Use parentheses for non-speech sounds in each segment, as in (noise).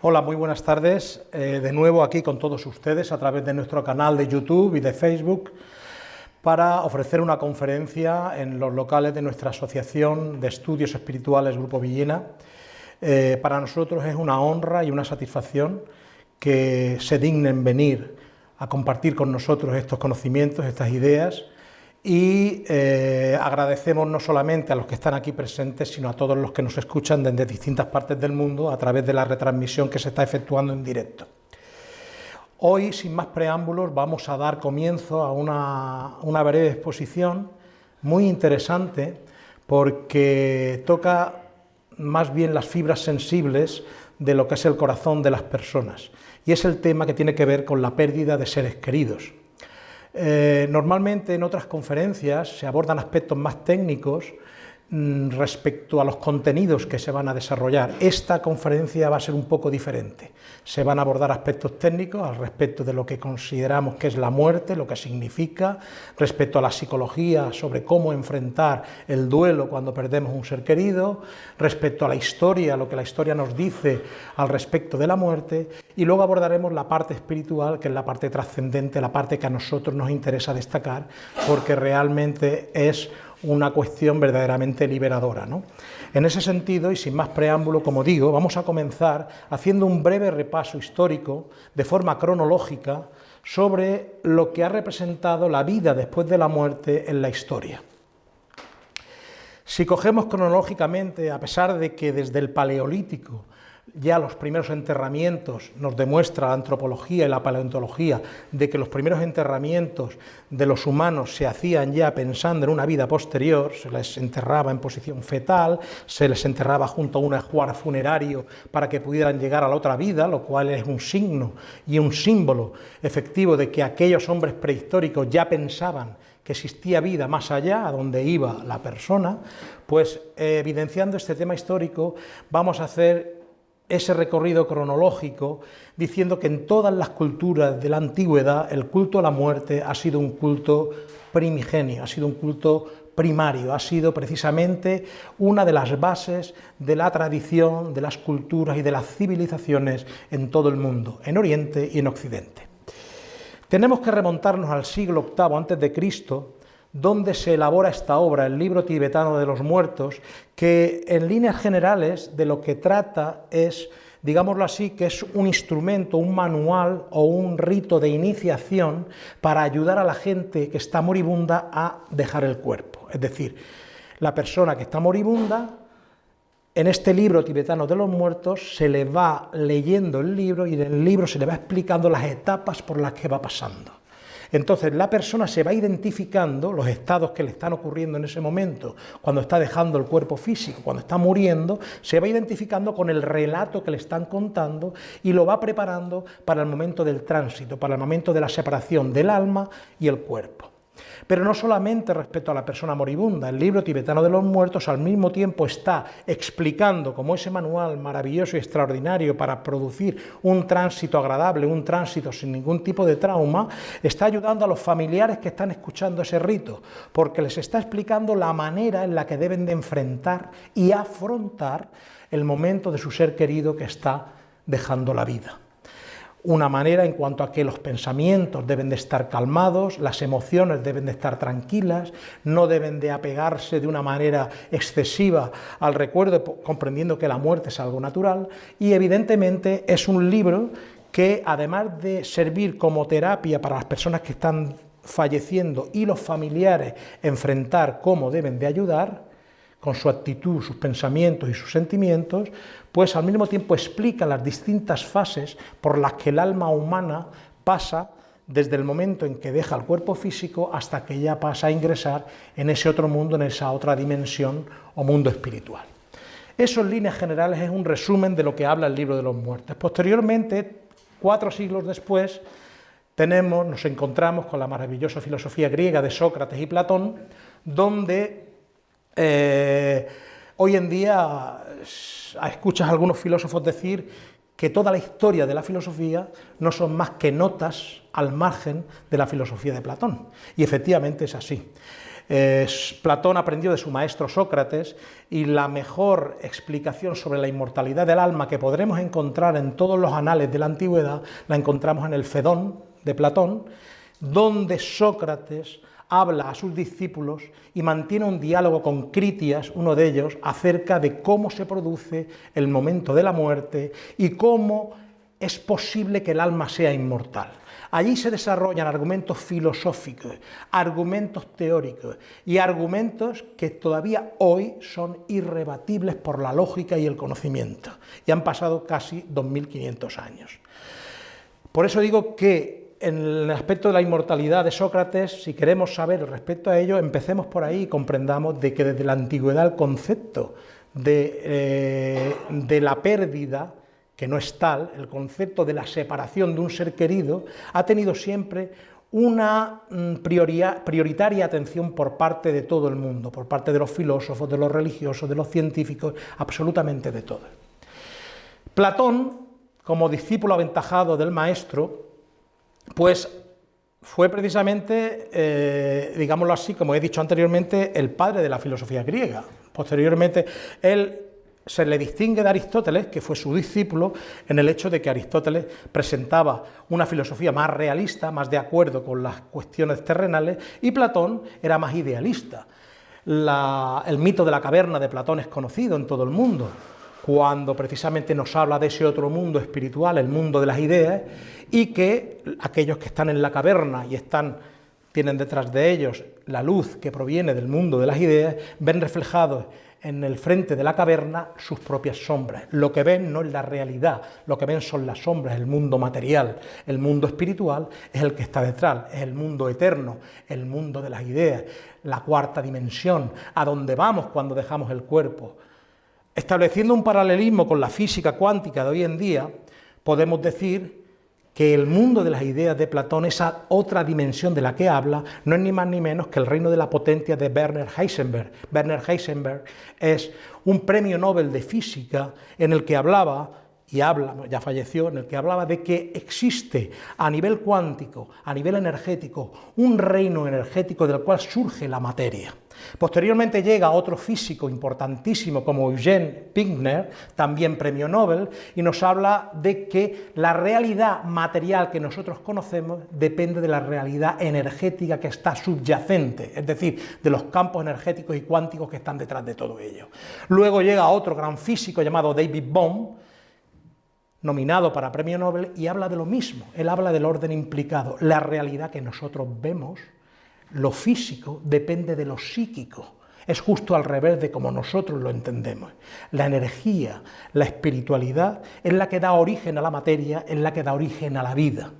Hola, muy buenas tardes. Eh, de nuevo aquí con todos ustedes a través de nuestro canal de YouTube y de Facebook para ofrecer una conferencia en los locales de nuestra Asociación de Estudios Espirituales Grupo Villena. Eh, para nosotros es una honra y una satisfacción que se dignen venir a compartir con nosotros estos conocimientos, estas ideas, y eh, agradecemos no solamente a los que están aquí presentes, sino a todos los que nos escuchan desde distintas partes del mundo a través de la retransmisión que se está efectuando en directo. Hoy, sin más preámbulos, vamos a dar comienzo a una, una breve exposición muy interesante porque toca más bien las fibras sensibles de lo que es el corazón de las personas y es el tema que tiene que ver con la pérdida de seres queridos. Eh, normalmente en otras conferencias se abordan aspectos más técnicos respecto a los contenidos que se van a desarrollar. Esta conferencia va a ser un poco diferente. Se van a abordar aspectos técnicos al respecto de lo que consideramos que es la muerte, lo que significa, respecto a la psicología sobre cómo enfrentar el duelo cuando perdemos un ser querido, respecto a la historia, lo que la historia nos dice al respecto de la muerte, y luego abordaremos la parte espiritual, que es la parte trascendente, la parte que a nosotros nos interesa destacar, porque realmente es una cuestión verdaderamente liberadora. ¿no? En ese sentido, y sin más preámbulo, como digo, vamos a comenzar haciendo un breve repaso histórico, de forma cronológica, sobre lo que ha representado la vida después de la muerte en la historia. Si cogemos cronológicamente, a pesar de que desde el Paleolítico ya los primeros enterramientos nos demuestra la antropología y la paleontología de que los primeros enterramientos de los humanos se hacían ya pensando en una vida posterior, se les enterraba en posición fetal, se les enterraba junto a un ajuar funerario para que pudieran llegar a la otra vida, lo cual es un signo y un símbolo efectivo de que aquellos hombres prehistóricos ya pensaban que existía vida más allá, a donde iba la persona, pues evidenciando este tema histórico vamos a hacer ese recorrido cronológico diciendo que en todas las culturas de la antigüedad el culto a la muerte ha sido un culto primigenio, ha sido un culto primario, ha sido precisamente una de las bases de la tradición, de las culturas y de las civilizaciones en todo el mundo, en Oriente y en Occidente. Tenemos que remontarnos al siglo VIII Cristo donde se elabora esta obra, el libro tibetano de los muertos, que en líneas generales de lo que trata es, digámoslo así, que es un instrumento, un manual o un rito de iniciación para ayudar a la gente que está moribunda a dejar el cuerpo. Es decir, la persona que está moribunda, en este libro tibetano de los muertos se le va leyendo el libro y en el libro se le va explicando las etapas por las que va pasando. Entonces la persona se va identificando los estados que le están ocurriendo en ese momento, cuando está dejando el cuerpo físico, cuando está muriendo, se va identificando con el relato que le están contando y lo va preparando para el momento del tránsito, para el momento de la separación del alma y el cuerpo. Pero no solamente respecto a la persona moribunda, el libro tibetano de los muertos al mismo tiempo está explicando como ese manual maravilloso y extraordinario para producir un tránsito agradable, un tránsito sin ningún tipo de trauma, está ayudando a los familiares que están escuchando ese rito, porque les está explicando la manera en la que deben de enfrentar y afrontar el momento de su ser querido que está dejando la vida una manera en cuanto a que los pensamientos deben de estar calmados, las emociones deben de estar tranquilas, no deben de apegarse de una manera excesiva al recuerdo, comprendiendo que la muerte es algo natural, y evidentemente es un libro que además de servir como terapia para las personas que están falleciendo y los familiares enfrentar cómo deben de ayudar, con su actitud, sus pensamientos y sus sentimientos, pues al mismo tiempo explica las distintas fases por las que el alma humana pasa desde el momento en que deja el cuerpo físico hasta que ya pasa a ingresar en ese otro mundo, en esa otra dimensión o mundo espiritual. Eso en líneas generales es un resumen de lo que habla el libro de los muertos. Posteriormente, cuatro siglos después, tenemos, nos encontramos con la maravillosa filosofía griega de Sócrates y Platón, donde eh, hoy en día escuchas a algunos filósofos decir que toda la historia de la filosofía no son más que notas al margen de la filosofía de Platón. Y efectivamente es así. Platón aprendió de su maestro Sócrates y la mejor explicación sobre la inmortalidad del alma que podremos encontrar en todos los anales de la antigüedad la encontramos en el Fedón de Platón, donde Sócrates habla a sus discípulos y mantiene un diálogo con Critias, uno de ellos, acerca de cómo se produce el momento de la muerte y cómo es posible que el alma sea inmortal. Allí se desarrollan argumentos filosóficos, argumentos teóricos y argumentos que todavía hoy son irrebatibles por la lógica y el conocimiento. Y han pasado casi 2.500 años. Por eso digo que en el aspecto de la inmortalidad de Sócrates, si queremos saber respecto a ello, empecemos por ahí y comprendamos de que desde la antigüedad el concepto de, eh, de la pérdida, que no es tal, el concepto de la separación de un ser querido, ha tenido siempre una mm, prioritaria atención por parte de todo el mundo, por parte de los filósofos, de los religiosos, de los científicos, absolutamente de todo. Platón, como discípulo aventajado del maestro, pues fue precisamente, eh, digámoslo así, como he dicho anteriormente, el padre de la filosofía griega. Posteriormente, él se le distingue de Aristóteles, que fue su discípulo, en el hecho de que Aristóteles presentaba una filosofía más realista, más de acuerdo con las cuestiones terrenales, y Platón era más idealista. el mito de la caverna de Platón es conocido en todo el mundo cuando precisamente nos habla de ese otro mundo espiritual, el mundo de las ideas, y que aquellos que están en la caverna y están tienen detrás de ellos la luz que proviene del mundo de las ideas, ven reflejados en el frente de la caverna sus propias sombras. Lo que ven no es la realidad, lo que ven son las sombras, el mundo material. El mundo espiritual es el que está detrás, es el mundo eterno, el mundo de las ideas, la cuarta dimensión, a donde vamos cuando dejamos el cuerpo, Estableciendo un paralelismo con la física cuántica de hoy en día, podemos decir que el mundo de las ideas de Platón, esa otra dimensión de la que habla, no es ni más ni menos que el reino de la potencia de Werner Heisenberg. Werner Heisenberg es un premio Nobel de física en el que hablaba y habla, ya falleció, en el que hablaba de que existe a nivel cuántico, a nivel energético, un reino energético del cual surge la materia. Posteriormente llega otro físico importantísimo como Eugene Pinkner, también premio Nobel, y nos habla de que la realidad material que nosotros conocemos depende de la realidad energética que está subyacente, es decir, de los campos energéticos y cuánticos que están detrás de todo ello. Luego llega otro gran físico llamado David Bohm, nominado para premio Nobel, y habla de lo mismo, él habla del orden implicado, la realidad que nosotros vemos lo físico depende de lo psíquico. Es justo al revés de como nosotros lo entendemos. La energía, la espiritualidad es la que da origen a la materia, es la que da origen a la vida.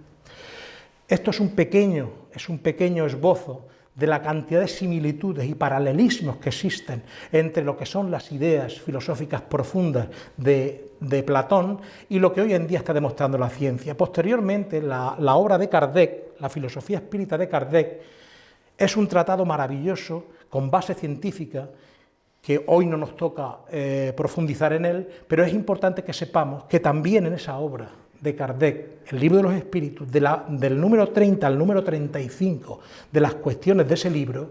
Esto es un pequeño, es un pequeño esbozo de la cantidad de similitudes y paralelismos que existen entre lo que son las ideas filosóficas profundas de, Platón y lo que hoy en día está demostrando la ciencia. Posteriormente, la, la obra de Kardec, la filosofía espírita de Kardec, es un tratado maravilloso, con base científica, que hoy no nos toca eh, profundizar en él, pero es importante que sepamos que también en esa obra de Kardec, el libro de los espíritus, del número 30 al número 35 de las cuestiones de ese libro,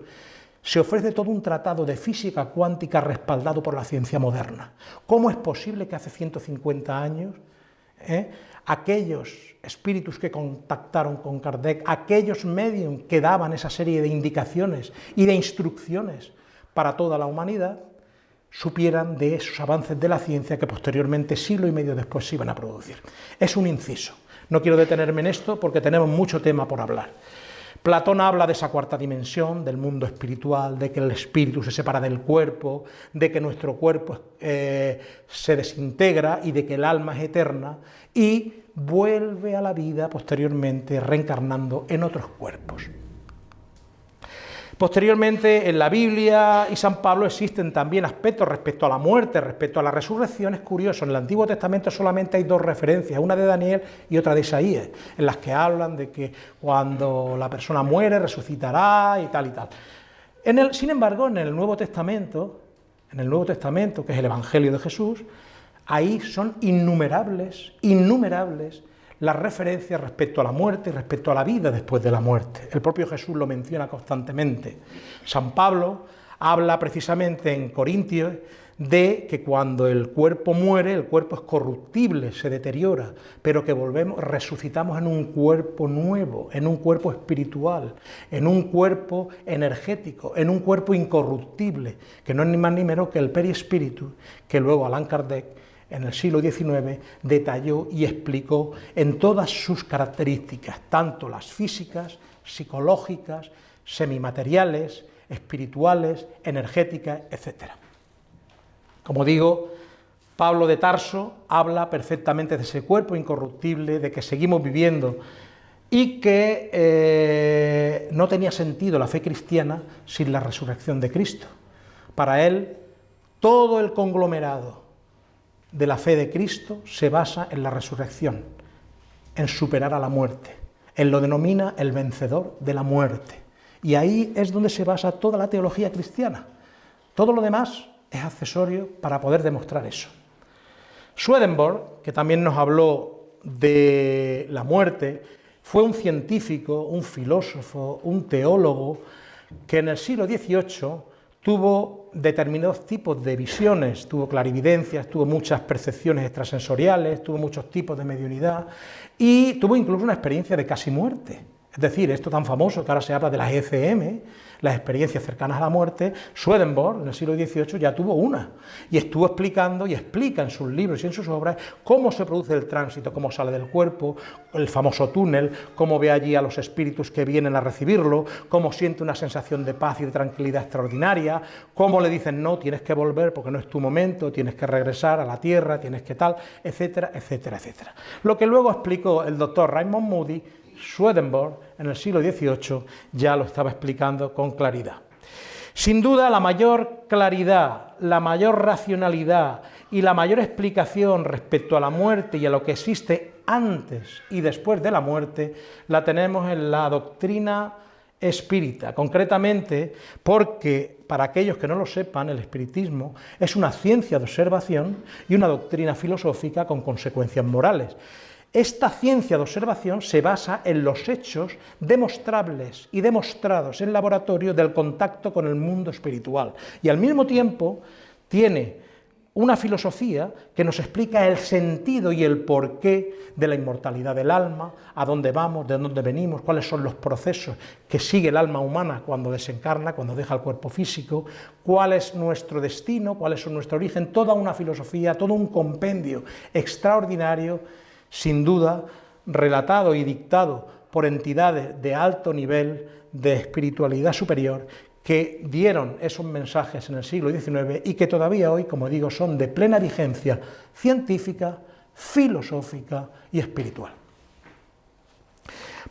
se ofrece todo un tratado de física cuántica respaldado por la ciencia moderna. ¿Cómo es posible que hace 150 años eh, aquellos espíritus que contactaron con Kardec, aquellos medios que daban esa serie de indicaciones y de instrucciones para toda la humanidad, supieran de esos avances de la ciencia que posteriormente, siglo y medio después, se iban a producir. Es un inciso. No quiero detenerme en esto porque tenemos mucho tema por hablar. Platón habla de esa cuarta dimensión, del mundo espiritual, de que el espíritu se separa del cuerpo, de que nuestro cuerpo eh, se desintegra y de que el alma es eterna y vuelve a la vida posteriormente reencarnando en otros cuerpos. Posteriormente, en la Biblia y San Pablo existen también aspectos respecto a la muerte, respecto a la resurrección. Es curioso, en el Antiguo Testamento solamente hay dos referencias, una de Daniel y otra de Isaías, en las que hablan de que cuando la persona muere resucitará y tal y tal. Sin embargo, en el Nuevo Testamento, en el Nuevo Testamento, que es el Evangelio de Jesús, Ahí son innumerables, innumerables las referencias respecto a la muerte y respecto a la vida después de la muerte. El propio Jesús lo menciona constantemente. San Pablo habla precisamente en Corintios de que cuando el cuerpo muere, el cuerpo es corruptible, se deteriora, pero que volvemos, resucitamos en un cuerpo nuevo, en un cuerpo espiritual, en un cuerpo energético, en un cuerpo incorruptible, que no es ni más ni menos que el perispíritu, que luego Allan Kardec en el siglo XIX detalló y explicó en todas sus características, tanto las físicas, psicológicas, semimateriales, espirituales, energéticas, etc. Como digo, Pablo de Tarso habla perfectamente de ese cuerpo incorruptible, de que seguimos viviendo y que eh, no tenía sentido la fe cristiana sin la resurrección de Cristo. Para él, todo el conglomerado de la fe de Cristo se basa en la resurrección, en superar a la muerte. Él lo denomina el vencedor de la muerte. Y ahí es donde se basa toda la teología cristiana. Todo lo demás es accesorio para poder demostrar eso. Swedenborg, que también nos habló de la muerte, fue un científico, un filósofo, un teólogo, que en el siglo XVIII tuvo determinados tipos de visiones, tuvo clarividencias, tuvo muchas percepciones extrasensoriales, tuvo muchos tipos de mediunidad y tuvo incluso una experiencia de casi muerte. Es decir, esto tan famoso que ahora se habla de las ECM, las experiencias cercanas a la muerte, Swedenborg en el siglo XVIII ya tuvo una y estuvo explicando y explica en sus libros y en sus obras cómo se produce el tránsito, cómo sale del cuerpo, el famoso túnel, cómo ve allí a los espíritus que vienen a recibirlo, cómo siente una sensación de paz y de tranquilidad extraordinaria, cómo le dicen no, tienes que volver porque no es tu momento, tienes que regresar a la tierra, tienes que tal, etcétera, etcétera, etcétera. Lo que luego explicó el doctor Raymond Moody Swedenborg en el siglo XVIII ya lo estaba explicando con claridad. Sin duda, la mayor claridad, la mayor racionalidad y la mayor explicación respecto a la muerte y a lo que existe antes y después de la muerte la tenemos en la doctrina espírita, concretamente porque, para aquellos que no lo sepan, el espiritismo es una ciencia de observación y una doctrina filosófica con consecuencias morales. Esta ciencia de observación se basa en los hechos demostrables y demostrados en laboratorio del contacto con el mundo espiritual. Y al mismo tiempo tiene una filosofía que nos explica el sentido y el porqué de la inmortalidad del alma, a dónde vamos, de dónde venimos, cuáles son los procesos que sigue el alma humana cuando desencarna, cuando deja el cuerpo físico, cuál es nuestro destino, cuál es nuestro origen, toda una filosofía, todo un compendio extraordinario sin duda relatado y dictado por entidades de alto nivel de espiritualidad superior que dieron esos mensajes en el siglo XIX y que todavía hoy, como digo, son de plena vigencia científica, filosófica y espiritual.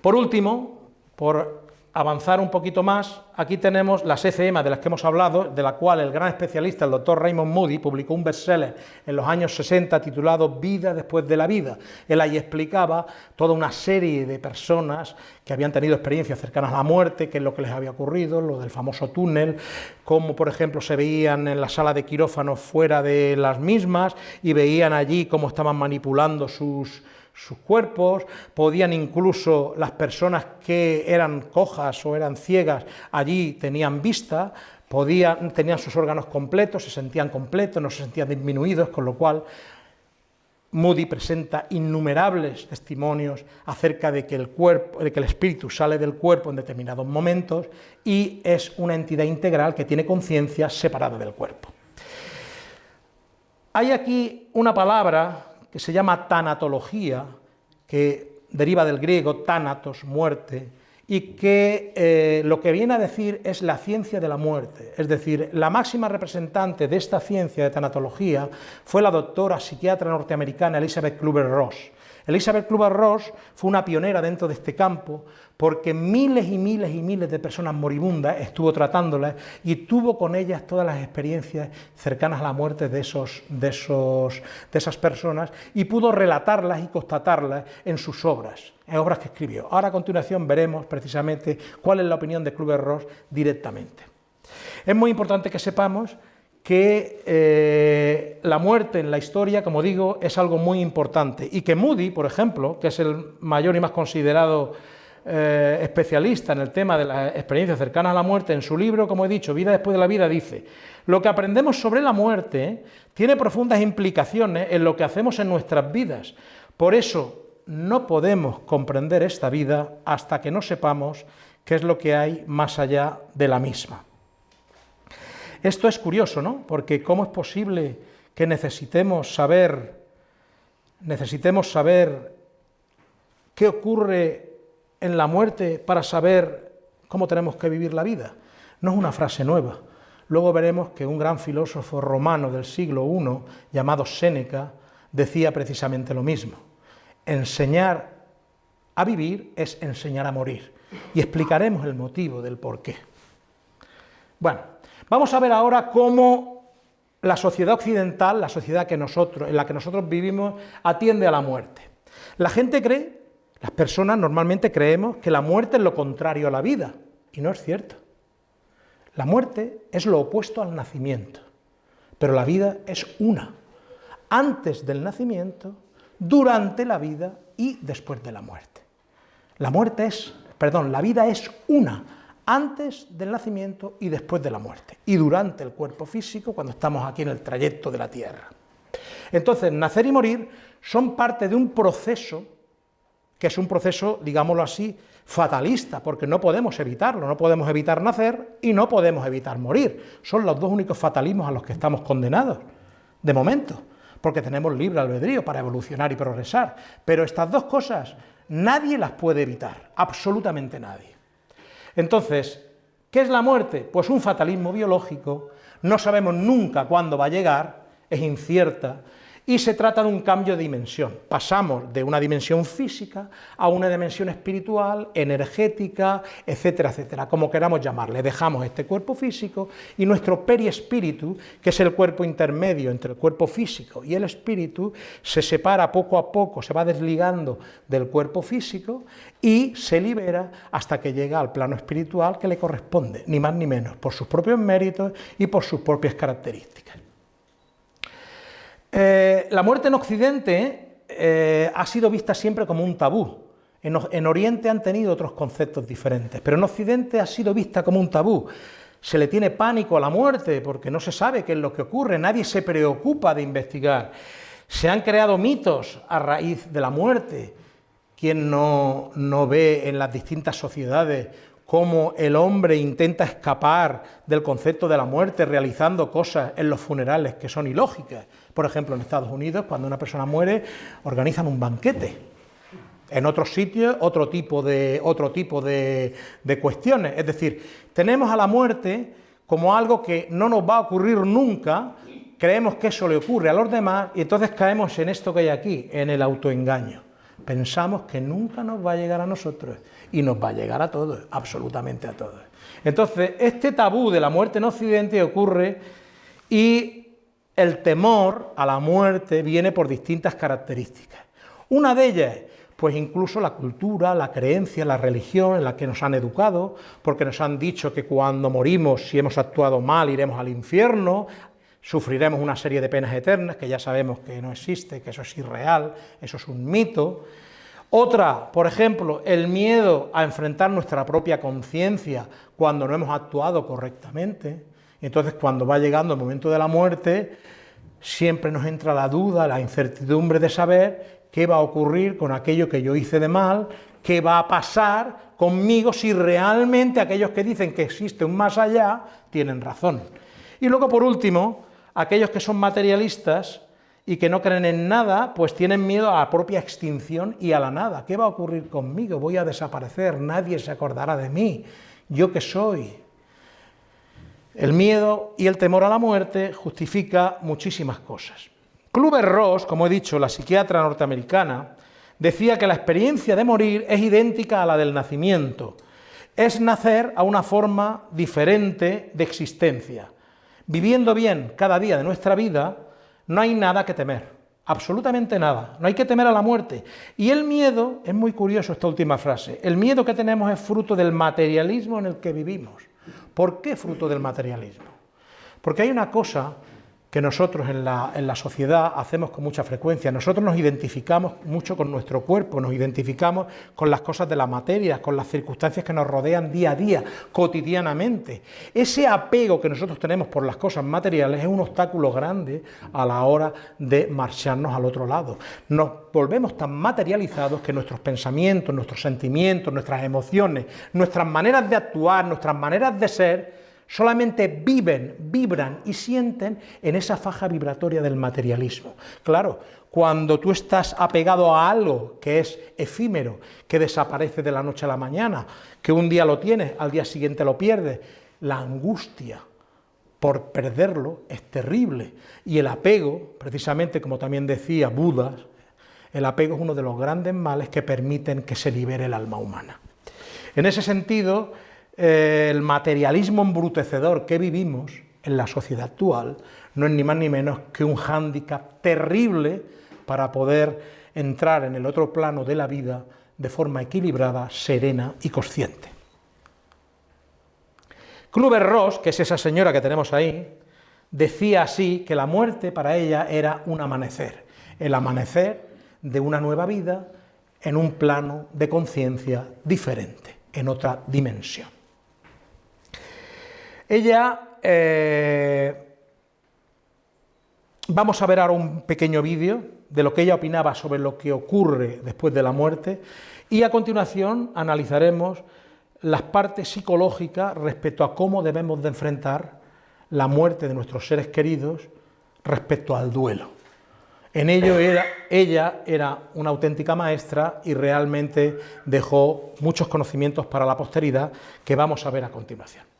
Por último, por avanzar un poquito más, aquí tenemos las ECM de las que hemos hablado, de la cual el gran especialista, el doctor Raymond Moody, publicó un bestseller en los años 60 titulado Vida después de la vida. Él ahí explicaba toda una serie de personas que habían tenido experiencias cercanas a la muerte, qué es lo que les había ocurrido, lo del famoso túnel, cómo por ejemplo se veían en la sala de quirófano fuera de las mismas y veían allí cómo estaban manipulando sus sus cuerpos, podían incluso las personas que eran cojas o eran ciegas, allí tenían vista, podían, tenían sus órganos completos, se sentían completos, no se sentían disminuidos, con lo cual Moody presenta innumerables testimonios acerca de que el cuerpo, de que el espíritu sale del cuerpo en determinados momentos y es una entidad integral que tiene conciencia separada del cuerpo. Hay aquí una palabra que se llama tanatología, que deriva del griego tanatos, muerte, y que eh, lo que viene a decir es la ciencia de la muerte, es decir, la máxima representante de esta ciencia de tanatología fue la doctora psiquiatra norteamericana Elizabeth Kluber-Ross, Elizabeth Kluber-Ross fue una pionera dentro de este campo porque miles y miles y miles de personas moribundas estuvo tratándolas y tuvo con ellas todas las experiencias cercanas a la muerte de, esos, de, esos, de esas personas y pudo relatarlas y constatarlas en sus obras, en obras que escribió. Ahora a continuación veremos precisamente cuál es la opinión de Kluber-Ross directamente. Es muy importante que sepamos que eh, la muerte en la historia, como digo, es algo muy importante y que Moody, por ejemplo, que es el mayor y más considerado eh, especialista en el tema de las experiencias cercanas a la muerte, en su libro, como he dicho, Vida después de la vida, dice, lo que aprendemos sobre la muerte tiene profundas implicaciones en lo que hacemos en nuestras vidas. Por eso no podemos comprender esta vida hasta que no sepamos qué es lo que hay más allá de la misma. Esto es curioso, ¿no? Porque ¿cómo es posible que necesitemos saber, necesitemos saber qué ocurre en la muerte para saber cómo tenemos que vivir la vida? No es una frase nueva. Luego veremos que un gran filósofo romano del siglo I, llamado Séneca, decía precisamente lo mismo. Enseñar a vivir es enseñar a morir. Y explicaremos el motivo del por qué. Bueno, Vamos a ver ahora cómo la sociedad occidental, la sociedad en la que nosotros vivimos, atiende a la muerte. La gente cree, las personas normalmente creemos que la muerte es lo contrario a la vida, y no es cierto. La muerte es lo opuesto al nacimiento, pero la vida es una, antes del nacimiento, durante la vida y después de la muerte. La muerte es, perdón, la vida es una, antes del nacimiento y después de la muerte, y durante el cuerpo físico, cuando estamos aquí en el trayecto de la Tierra. Entonces, nacer y morir son parte de un proceso, que es un proceso, digámoslo así, fatalista, porque no podemos evitarlo, no podemos evitar nacer y no podemos evitar morir. Son los dos únicos fatalismos a los que estamos condenados, de momento, porque tenemos libre albedrío para evolucionar y progresar. Pero estas dos cosas nadie las puede evitar, absolutamente nadie. Entonces, ¿qué es la muerte? Pues un fatalismo biológico, no sabemos nunca cuándo va a llegar, es incierta, y se trata de un cambio de dimensión. Pasamos de una dimensión física a una dimensión espiritual, energética, etcétera, etcétera, como queramos llamarle. Dejamos este cuerpo físico y nuestro periespíritu, que es el cuerpo intermedio entre el cuerpo físico y el espíritu, se separa poco a poco, se va desligando del cuerpo físico y se libera hasta que llega al plano espiritual que le corresponde, ni más ni menos, por sus propios méritos y por sus propias características. Eh, la muerte en Occidente eh, ha sido vista siempre como un tabú. En, Oriente han tenido otros conceptos diferentes, pero en Occidente ha sido vista como un tabú. Se le tiene pánico a la muerte porque no se sabe qué es lo que ocurre, nadie se preocupa de investigar. Se han creado mitos a raíz de la muerte. Quien no, no ve en las distintas sociedades cómo el hombre intenta escapar del concepto de la muerte realizando cosas en los funerales que son ilógicas. Por ejemplo, en Estados Unidos, cuando una persona muere, organizan un banquete. En otros sitios, otro tipo de, otro tipo de, cuestiones. Es decir, tenemos a la muerte como algo que no nos va a ocurrir nunca, creemos que eso le ocurre a los demás y entonces caemos en esto que hay aquí, en el autoengaño. Pensamos que nunca nos va a llegar a nosotros y nos va a llegar a todos, absolutamente a todos. Entonces, este tabú de la muerte en Occidente ocurre y el temor a la muerte viene por distintas características. Una de ellas, pues incluso la cultura, la creencia, la religión en la que nos han educado, porque nos han dicho que cuando morimos, si hemos actuado mal, iremos al infierno, sufriremos una serie de penas eternas, que ya sabemos que no existe, que eso es irreal, eso es un mito. Otra, por ejemplo, el miedo a enfrentar nuestra propia conciencia cuando no hemos actuado correctamente. Entonces, cuando va llegando el momento de la muerte, siempre nos entra la duda, la incertidumbre de saber qué va a ocurrir con aquello que yo hice de mal, qué va a pasar conmigo si realmente aquellos que dicen que existe un más allá tienen razón. Y luego, por último, aquellos que son materialistas y que no creen en nada, pues tienen miedo a la propia extinción y a la nada. ¿Qué va a ocurrir conmigo? Voy a desaparecer, nadie se acordará de mí. ¿Yo qué soy? El miedo y el temor a la muerte justifica muchísimas cosas. Kluber-Ross, como he dicho, la psiquiatra norteamericana, decía que la experiencia de morir es idéntica a la del nacimiento, es nacer a una forma diferente de existencia. Viviendo bien cada día de nuestra vida, no hay nada que temer, absolutamente nada, no hay que temer a la muerte. Y el miedo, es muy curioso esta última frase, el miedo que tenemos es fruto del materialismo en el que vivimos. ¿Por qué fruto del materialismo? Porque hay una cosa que nosotros en la, sociedad hacemos con mucha frecuencia. Nosotros nos identificamos mucho con nuestro cuerpo, nos identificamos con las cosas de la materia, con las circunstancias que nos rodean día a día, cotidianamente. Ese apego que nosotros tenemos por las cosas materiales es un obstáculo grande a la hora de marcharnos al otro lado. Nos volvemos tan materializados que nuestros pensamientos, nuestros sentimientos, nuestras emociones, nuestras maneras de actuar, nuestras maneras de ser, solamente viven, vibran y sienten en esa faja vibratoria del materialismo. Claro, cuando tú estás apegado a algo que es efímero, que desaparece de la noche a la mañana, que un día lo tienes, al día siguiente lo pierdes, la angustia por perderlo es terrible. Y el apego, precisamente como también decía Buda, el apego es uno de los grandes males que permiten que se libere el alma humana. En ese sentido, el materialismo embrutecedor que vivimos en la sociedad actual no es ni más ni menos que un hándicap terrible para poder entrar en el otro plano de la vida de forma equilibrada, serena y consciente. Kluber Ross, que es esa señora que tenemos ahí, decía así que la muerte para ella era un amanecer, el amanecer de una nueva vida en un plano de conciencia diferente, en otra dimensión. Ella, eh, vamos a ver ahora un pequeño vídeo de lo que ella opinaba sobre lo que ocurre después de la muerte y a continuación analizaremos las partes psicológicas respecto a cómo debemos de enfrentar la muerte de nuestros seres queridos respecto al duelo. En ello era, ella era una auténtica maestra y realmente dejó muchos conocimientos para la posteridad que vamos a ver a continuación.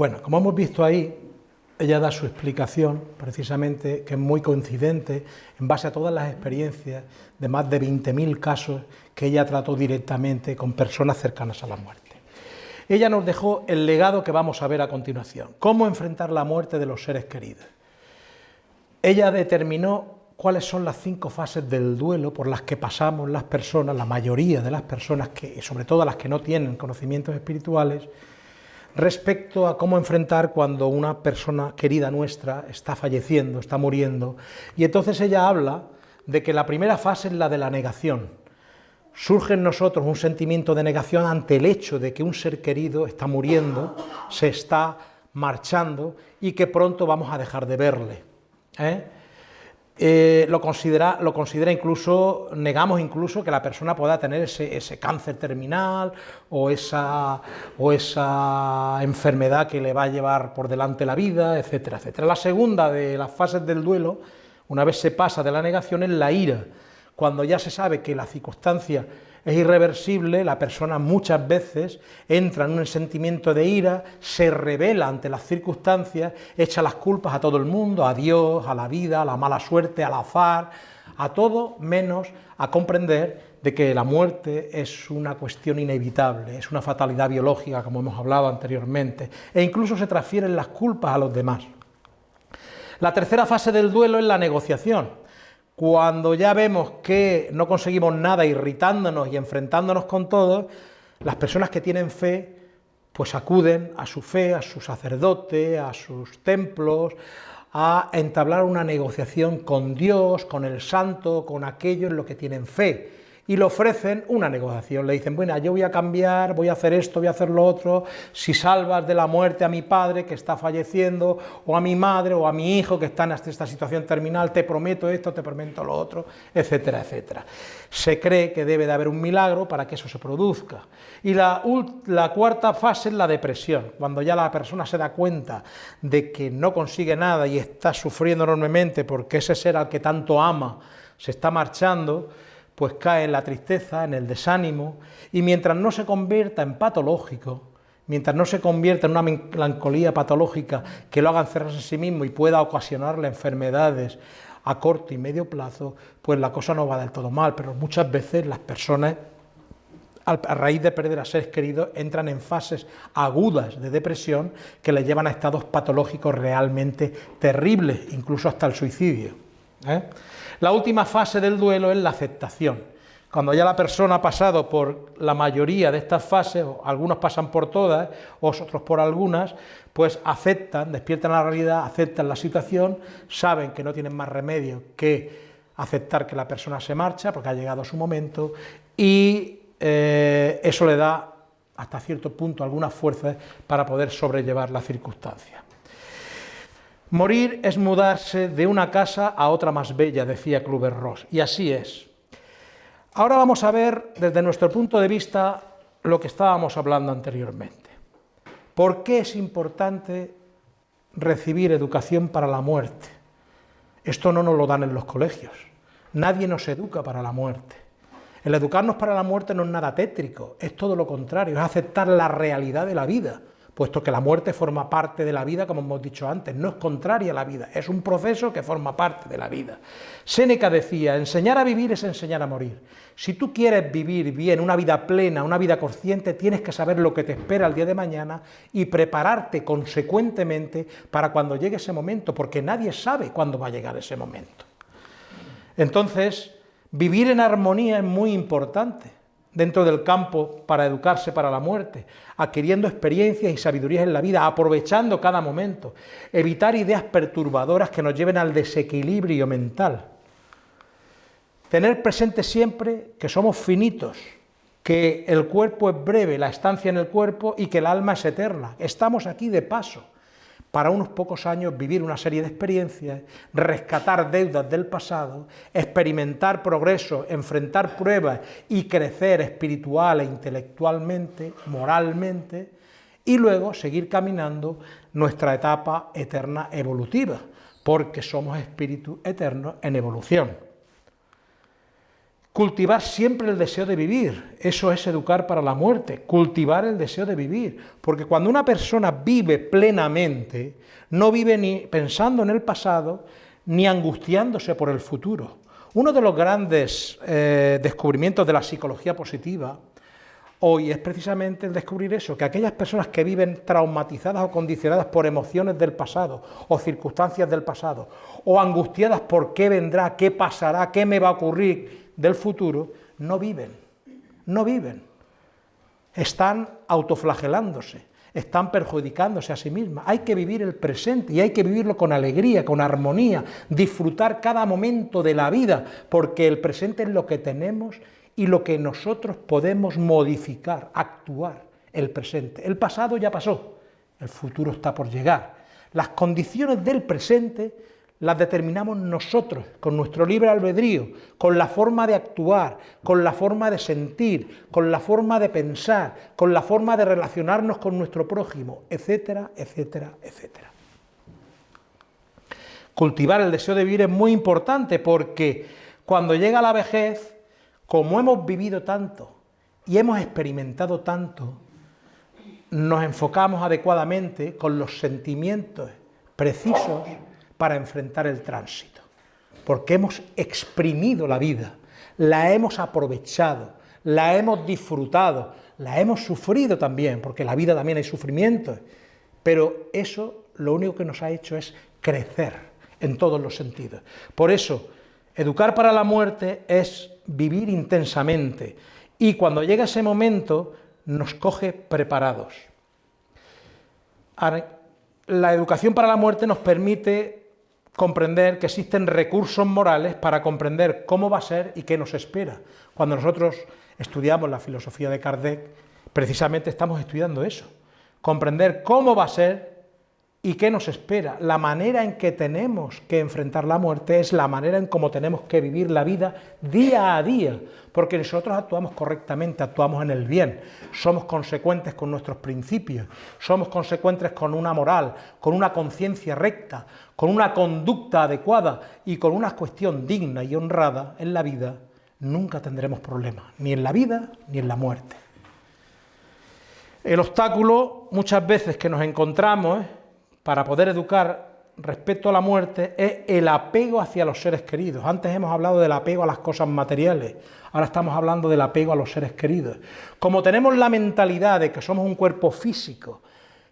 Bueno, como hemos visto ahí, ella da su explicación, precisamente, que es muy coincidente, en base a todas las experiencias de más de 20.000 casos que ella trató directamente con personas cercanas a la muerte. Ella nos dejó el legado que vamos a ver a continuación, cómo enfrentar la muerte de los seres queridos. Ella determinó cuáles son las cinco fases del duelo por las que pasamos las personas, la mayoría de las personas, que, sobre todo las que no tienen conocimientos espirituales, respecto a cómo enfrentar cuando una persona querida nuestra está falleciendo, está muriendo. Y entonces ella habla de que la primera fase es la de la negación. Surge en nosotros un sentimiento de negación ante el hecho de que un ser querido está muriendo, se está marchando y que pronto vamos a dejar de verle. ¿eh? Eh, lo, considera, lo considera incluso, negamos incluso que la persona pueda tener ese, cáncer terminal o esa, o esa, enfermedad que le va a llevar por delante la vida, etcétera, etcétera. La segunda de las fases del duelo, una vez se pasa de la negación, es la ira, cuando ya se sabe que la circunstancia es irreversible, la persona muchas veces entra en un sentimiento de ira, se revela ante las circunstancias, echa las culpas a todo el mundo, a Dios, a la vida, a la mala suerte, al azar, a todo menos a comprender de que la muerte es una cuestión inevitable, es una fatalidad biológica, como hemos hablado anteriormente, e incluso se transfieren las culpas a los demás. La tercera fase del duelo es la negociación, cuando ya vemos que no conseguimos nada irritándonos y enfrentándonos con todo, las personas que tienen fe, pues acuden a su fe, a su sacerdote, a sus templos, a entablar una negociación con Dios, con el santo, con aquello en lo que tienen fe y le ofrecen una negociación. Le dicen, bueno, yo voy a cambiar, voy a hacer esto, voy a hacer lo otro, si salvas de la muerte a mi padre que está falleciendo, o a mi madre, o a mi hijo que está en esta situación terminal, te prometo esto, te prometo lo otro, etcétera, etcétera. Se cree que debe de haber un milagro para que eso se produzca. Y la, la cuarta fase es la depresión, cuando ya la persona se da cuenta de que no consigue nada y está sufriendo enormemente porque ese ser al que tanto ama se está marchando, pues cae en la tristeza, en el desánimo, y mientras no se convierta en patológico, mientras no se convierta en una melancolía patológica que lo haga encerrarse en sí mismo y pueda ocasionarle enfermedades a corto y medio plazo, pues la cosa no va del todo mal, pero muchas veces las personas a raíz de perder a seres queridos, entran en fases agudas de depresión que les llevan a estados patológicos realmente terribles, incluso hasta el suicidio. ¿eh? La última fase del duelo es la aceptación. Cuando ya la persona ha pasado por la mayoría de estas fases, o algunos pasan por todas, otros por algunas, pues aceptan, despiertan la realidad, aceptan la situación, saben que no tienen más remedio que aceptar que la persona se marcha porque ha llegado su momento y eh, eso le da hasta cierto punto algunas fuerzas para poder sobrellevar la circunstancia. Morir es mudarse de una casa a otra más bella, decía Kluber Ross, y así es. Ahora vamos a ver desde nuestro punto de vista lo que estábamos hablando anteriormente. ¿Por qué es importante recibir educación para la muerte? Esto no nos lo dan en los colegios. Nadie nos educa para la muerte. El educarnos para la muerte no es nada tétrico, es todo lo contrario, es aceptar la realidad de la vida puesto que la muerte forma parte de la vida, como hemos dicho antes, no es contraria a la vida, es un proceso que forma parte de la vida. Séneca decía, enseñar a vivir es enseñar a morir. Si tú quieres vivir bien, una vida plena, una vida consciente, tienes que saber lo que te espera el día de mañana y prepararte consecuentemente para cuando llegue ese momento, porque nadie sabe cuándo va a llegar ese momento. Entonces, vivir en armonía es muy importante dentro del campo para educarse para la muerte, adquiriendo experiencias y sabidurías en la vida, aprovechando cada momento, evitar ideas perturbadoras que nos lleven al desequilibrio mental. Tener presente siempre que somos finitos, que el cuerpo es breve, la estancia en el cuerpo y que el alma es eterna. Estamos aquí de paso para unos pocos años vivir una serie de experiencias, rescatar deudas del pasado, experimentar progreso, enfrentar pruebas y crecer espiritual e intelectualmente, moralmente, y luego seguir caminando nuestra etapa eterna evolutiva, porque somos espíritus eternos en evolución. Cultivar siempre el deseo de vivir, eso es educar para la muerte, cultivar el deseo de vivir, porque cuando una persona vive plenamente, no vive ni pensando en el pasado, ni angustiándose por el futuro. Uno de los grandes eh, descubrimientos de la psicología positiva hoy es precisamente el descubrir eso, que aquellas personas que viven traumatizadas o condicionadas por emociones del pasado o circunstancias del pasado, o angustiadas por qué vendrá, qué pasará, qué me va a ocurrir del futuro, no viven, no viven. Están autoflagelándose, están perjudicándose a sí mismas. Hay que vivir el presente y hay que vivirlo con alegría, con armonía, disfrutar cada momento de la vida, porque el presente es lo que tenemos y lo que nosotros podemos modificar, actuar, el presente. El pasado ya pasó, el futuro está por llegar. Las condiciones del presente las determinamos nosotros, con nuestro libre albedrío, con la forma de actuar, con la forma de sentir, con la forma de pensar, con la forma de relacionarnos con nuestro prójimo, etcétera, etcétera, etcétera. Cultivar el deseo de vivir es muy importante porque cuando llega la vejez, como hemos vivido tanto y hemos experimentado tanto, nos enfocamos adecuadamente con los sentimientos precisos para enfrentar el tránsito, porque hemos exprimido la vida, la hemos aprovechado, la hemos disfrutado, la hemos sufrido también, porque en la vida también hay sufrimiento, pero eso lo único que nos ha hecho es crecer en todos los sentidos. Por eso, educar para la muerte es vivir intensamente y cuando llega ese momento nos coge preparados. La educación para la muerte nos permite comprender que existen recursos morales para comprender cómo va a ser y qué nos espera. Cuando nosotros estudiamos la filosofía de Kardec, precisamente estamos estudiando eso, comprender cómo va a ser ¿Y qué nos espera? La manera en que tenemos que enfrentar la muerte es la manera en cómo tenemos que vivir la vida día a día, porque nosotros actuamos correctamente, actuamos en el bien, somos consecuentes con nuestros principios, somos consecuentes con una moral, con una conciencia recta, con una conducta adecuada y con una cuestión digna y honrada en la vida, nunca tendremos problemas, ni en la vida ni en la muerte. El obstáculo muchas veces que nos encontramos para poder educar respecto a la muerte es el apego hacia los seres queridos. Antes hemos hablado del apego a las cosas materiales, ahora estamos hablando del apego a los seres queridos. Como tenemos la mentalidad de que somos un cuerpo físico,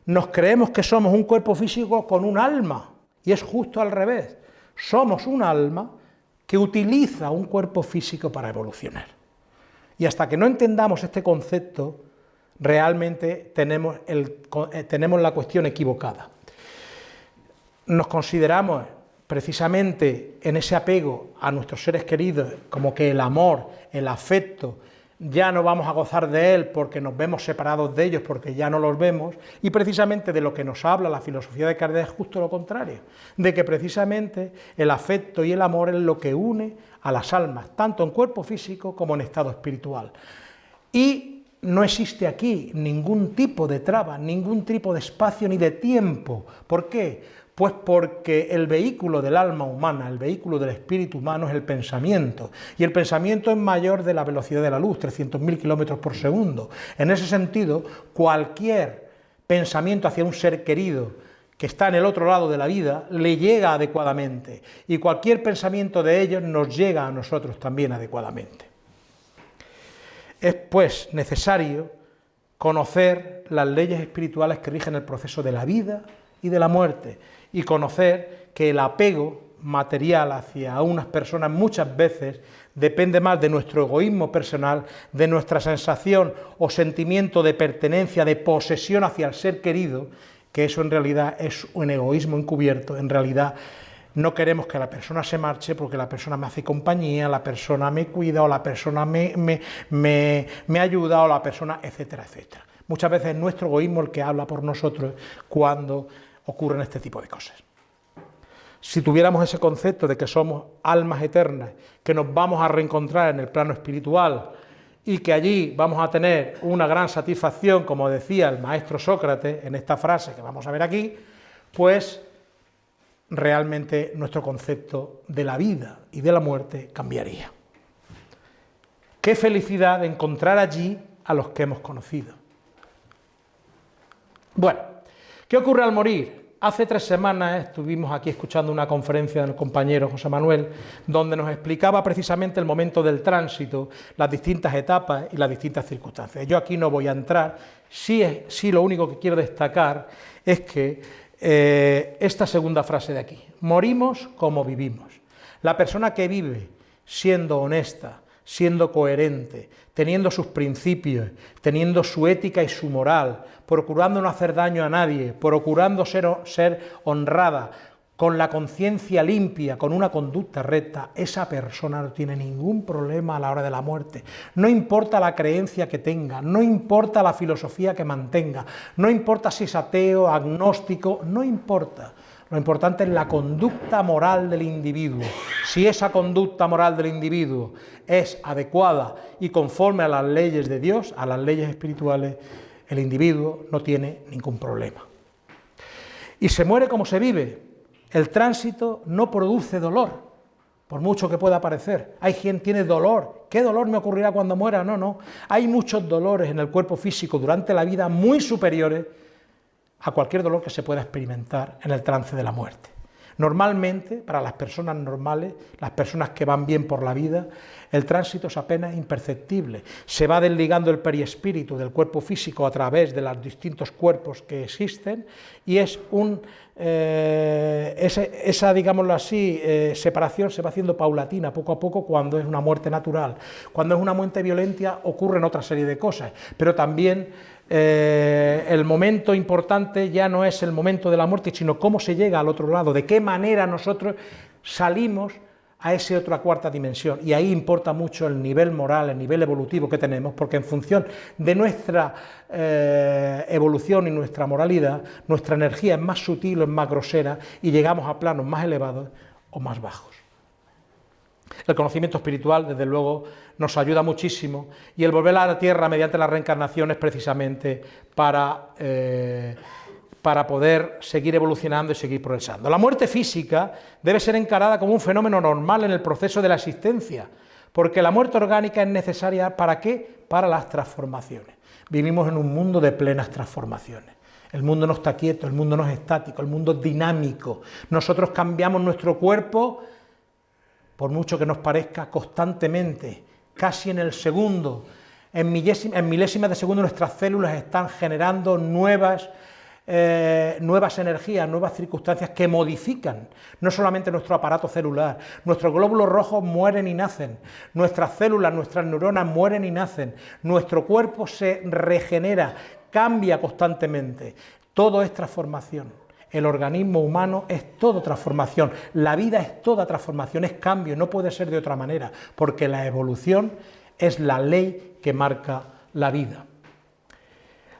nos creemos que somos un cuerpo físico con un alma, y es justo al revés. Somos un alma que utiliza un cuerpo físico para evolucionar. Y hasta que no entendamos este concepto, realmente tenemos, eh, la cuestión equivocada nos consideramos precisamente en ese apego a nuestros seres queridos, como que el amor, el afecto, ya no vamos a gozar de él porque nos vemos separados de ellos, porque ya no los vemos, y precisamente de lo que nos habla la filosofía de Kardec es justo lo contrario, de que precisamente el afecto y el amor es lo que une a las almas, tanto en cuerpo físico como en estado espiritual. Y no existe aquí ningún tipo de traba, ningún tipo de espacio ni de tiempo. ¿Por qué? Pues porque el vehículo del alma humana, el vehículo del espíritu humano es el pensamiento, y el pensamiento es mayor de la velocidad de la luz, 300.000 kilómetros por segundo. En ese sentido, cualquier pensamiento hacia un ser querido que está en el otro lado de la vida, le llega adecuadamente, y cualquier pensamiento de ellos nos llega a nosotros también adecuadamente. Es pues necesario conocer las leyes espirituales que rigen el proceso de la vida y de la muerte, y conocer que el apego material hacia unas personas muchas veces depende más de nuestro egoísmo personal, de nuestra sensación o sentimiento de pertenencia, de posesión hacia el ser querido, que eso en realidad es un egoísmo encubierto, en realidad no queremos que la persona se marche porque la persona me hace compañía, la persona me cuida o la persona me, me, me ayuda o la persona, etcétera, etcétera. Muchas veces es nuestro egoísmo el que habla por nosotros cuando ocurren este tipo de cosas. Si tuviéramos ese concepto de que somos almas eternas, que nos vamos a reencontrar en el plano espiritual y que allí vamos a tener una gran satisfacción, como decía el maestro Sócrates en esta frase que vamos a ver aquí, pues realmente nuestro concepto de la vida y de la muerte cambiaría. Qué felicidad encontrar allí a los que hemos conocido. Bueno, ¿qué ocurre al morir? Hace tres semanas estuvimos aquí escuchando una conferencia del compañero José Manuel, donde nos explicaba precisamente el momento del tránsito, las distintas etapas y las distintas circunstancias. Yo aquí no voy a entrar, sí, sí lo único que quiero destacar es que eh, esta segunda frase de aquí, morimos como vivimos. La persona que vive siendo honesta, siendo coherente, teniendo sus principios, teniendo su ética y su moral, procurando no hacer daño a nadie, procurando ser, honrada, con la conciencia limpia, con una conducta recta, esa persona no tiene ningún problema a la hora de la muerte. No importa la creencia que tenga, no importa la filosofía que mantenga, no importa si es ateo, agnóstico, no importa. Lo importante es la conducta moral del individuo. Si esa conducta moral del individuo es adecuada y conforme a las leyes de Dios, a las leyes espirituales, el individuo no tiene ningún problema. Y se muere como se vive. El tránsito no produce dolor, por mucho que pueda parecer. Hay quien tiene dolor. ¿Qué dolor me ocurrirá cuando muera? No, no. Hay muchos dolores en el cuerpo físico durante la vida muy superiores a cualquier dolor que se pueda experimentar en el trance de la muerte. Normalmente, para las personas normales, las personas que van bien por la vida, el tránsito es apenas imperceptible. Se va desligando el periespíritu del cuerpo físico a través de los distintos cuerpos que existen y es un, eh, esa, digámoslo así, eh, separación se va haciendo paulatina, poco a poco, cuando es una muerte natural. Cuando es una muerte violenta ocurren otra serie de cosas, pero también eh, el momento importante ya no es el momento de la muerte, sino cómo se llega al otro lado, de qué manera nosotros salimos a esa otra cuarta dimensión. Y ahí importa mucho el nivel moral, el nivel evolutivo que tenemos, porque en función de nuestra eh, evolución y nuestra moralidad, nuestra energía es más sutil o es más grosera y llegamos a planos más elevados o más bajos. El conocimiento espiritual, desde luego, nos ayuda muchísimo y el volver a la tierra mediante la reencarnación es precisamente para, eh, para poder seguir evolucionando y seguir progresando. La muerte física debe ser encarada como un fenómeno normal en el proceso de la existencia, porque la muerte orgánica es necesaria ¿para qué? Para las transformaciones. Vivimos en un mundo de plenas transformaciones. El mundo no está quieto, el mundo no es estático, el mundo es dinámico. Nosotros cambiamos nuestro cuerpo por mucho que nos parezca constantemente, casi en el segundo, en, milésimas de segundo nuestras células están generando nuevas, eh, nuevas energías, nuevas circunstancias que modifican no solamente nuestro aparato celular, nuestros glóbulos rojos mueren y nacen, nuestras células, nuestras neuronas mueren y nacen, nuestro cuerpo se regenera, cambia constantemente, todo es transformación. El organismo humano es todo transformación, la vida es toda transformación, es cambio, no puede ser de otra manera, porque la evolución es la ley que marca la vida.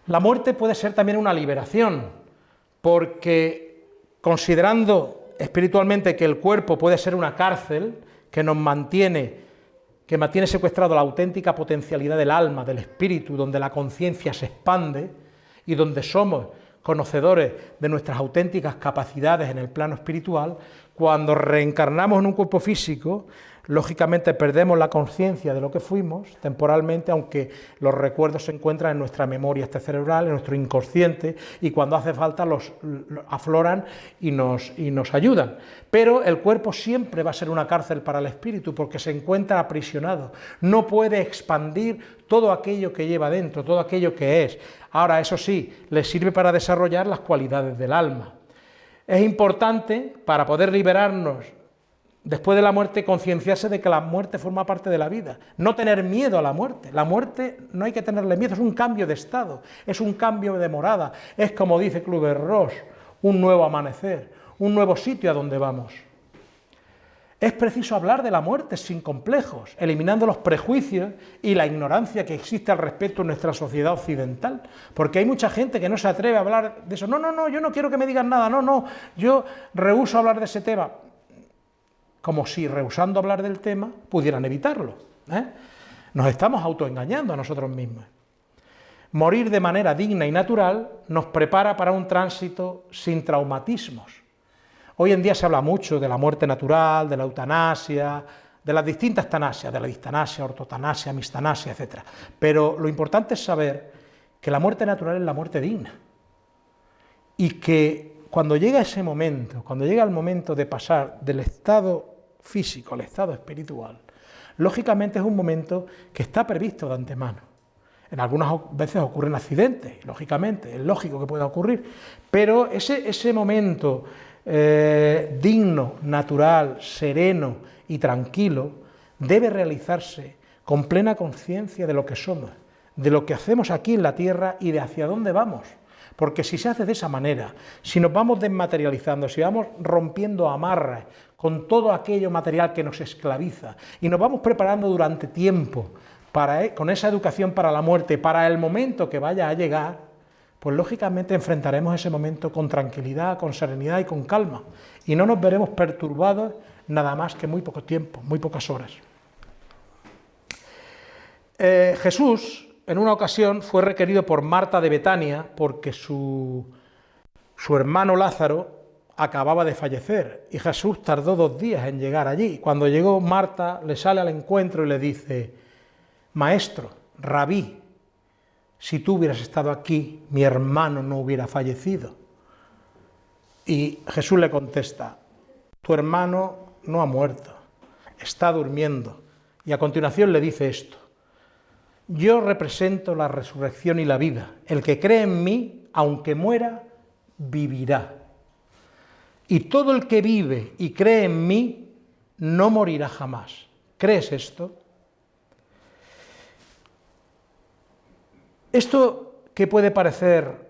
La muerte puede ser también una liberación, porque considerando espiritualmente que el cuerpo puede ser una cárcel que nos mantiene, que mantiene secuestrado la auténtica potencialidad del alma, del espíritu, donde la conciencia se expande y donde somos conocedores de nuestras auténticas capacidades en el plano espiritual, cuando reencarnamos en un cuerpo físico, lógicamente perdemos la conciencia de lo que fuimos temporalmente, aunque los recuerdos se encuentran en nuestra memoria este cerebral, en nuestro inconsciente, y cuando hace falta los, afloran y nos, y nos ayudan. Pero el cuerpo siempre va a ser una cárcel para el espíritu, porque se encuentra aprisionado, no puede expandir todo aquello que lleva dentro, todo aquello que es. Ahora, eso sí, le sirve para desarrollar las cualidades del alma. Es importante, para poder liberarnos después de la muerte, concienciarse de que la muerte forma parte de la vida, no tener miedo a la muerte. La muerte no hay que tenerle miedo, es un cambio de estado, es un cambio de morada, es como dice Kluber-Ross, un nuevo amanecer, un nuevo sitio a donde vamos. Es preciso hablar de la muerte sin complejos, eliminando los prejuicios y la ignorancia que existe al respecto en nuestra sociedad occidental, porque hay mucha gente que no se atreve a hablar de eso. No, no, no, yo no quiero que me digan nada, no, no, yo rehuso hablar de ese tema, como si rehusando hablar del tema pudieran evitarlo. ¿eh? Nos estamos autoengañando a nosotros mismos. Morir de manera digna y natural nos prepara para un tránsito sin traumatismos Hoy en día se habla mucho de la muerte natural, de la eutanasia, de las distintas tanasias, de la distanasia, ortotanasia, mistanasia, etc. Pero lo importante es saber que la muerte natural es la muerte digna y que cuando llega ese momento, cuando llega el momento de pasar del estado físico al estado espiritual, lógicamente es un momento que está previsto de antemano. En algunas veces ocurren accidentes, lógicamente, es lógico que pueda ocurrir, pero ese, ese momento eh, digno, natural, sereno y tranquilo debe realizarse con plena conciencia de lo que somos, de lo que hacemos aquí en la tierra y de hacia dónde vamos. Porque si se hace de esa manera, si nos vamos desmaterializando, si vamos rompiendo amarras con todo aquello material que nos esclaviza y nos vamos preparando durante tiempo para, e, con esa educación para la muerte, para el momento que vaya a llegar, pues lógicamente enfrentaremos ese momento con tranquilidad, con serenidad y con calma, y no nos veremos perturbados nada más que muy poco tiempo, muy pocas horas. Eh, Jesús en una ocasión fue requerido por Marta de Betania porque su, su hermano Lázaro acababa de fallecer y Jesús tardó dos días en llegar allí. Cuando llegó Marta le sale al encuentro y le dice, Maestro, rabí, si tú hubieras estado aquí, mi hermano no hubiera fallecido. Y Jesús le contesta, tu hermano no ha muerto, está durmiendo. Y a continuación le dice esto, yo represento la resurrección y la vida. El que cree en mí, aunque muera, vivirá. Y todo el que vive y cree en mí, no morirá jamás. ¿Crees esto? Esto que puede parecer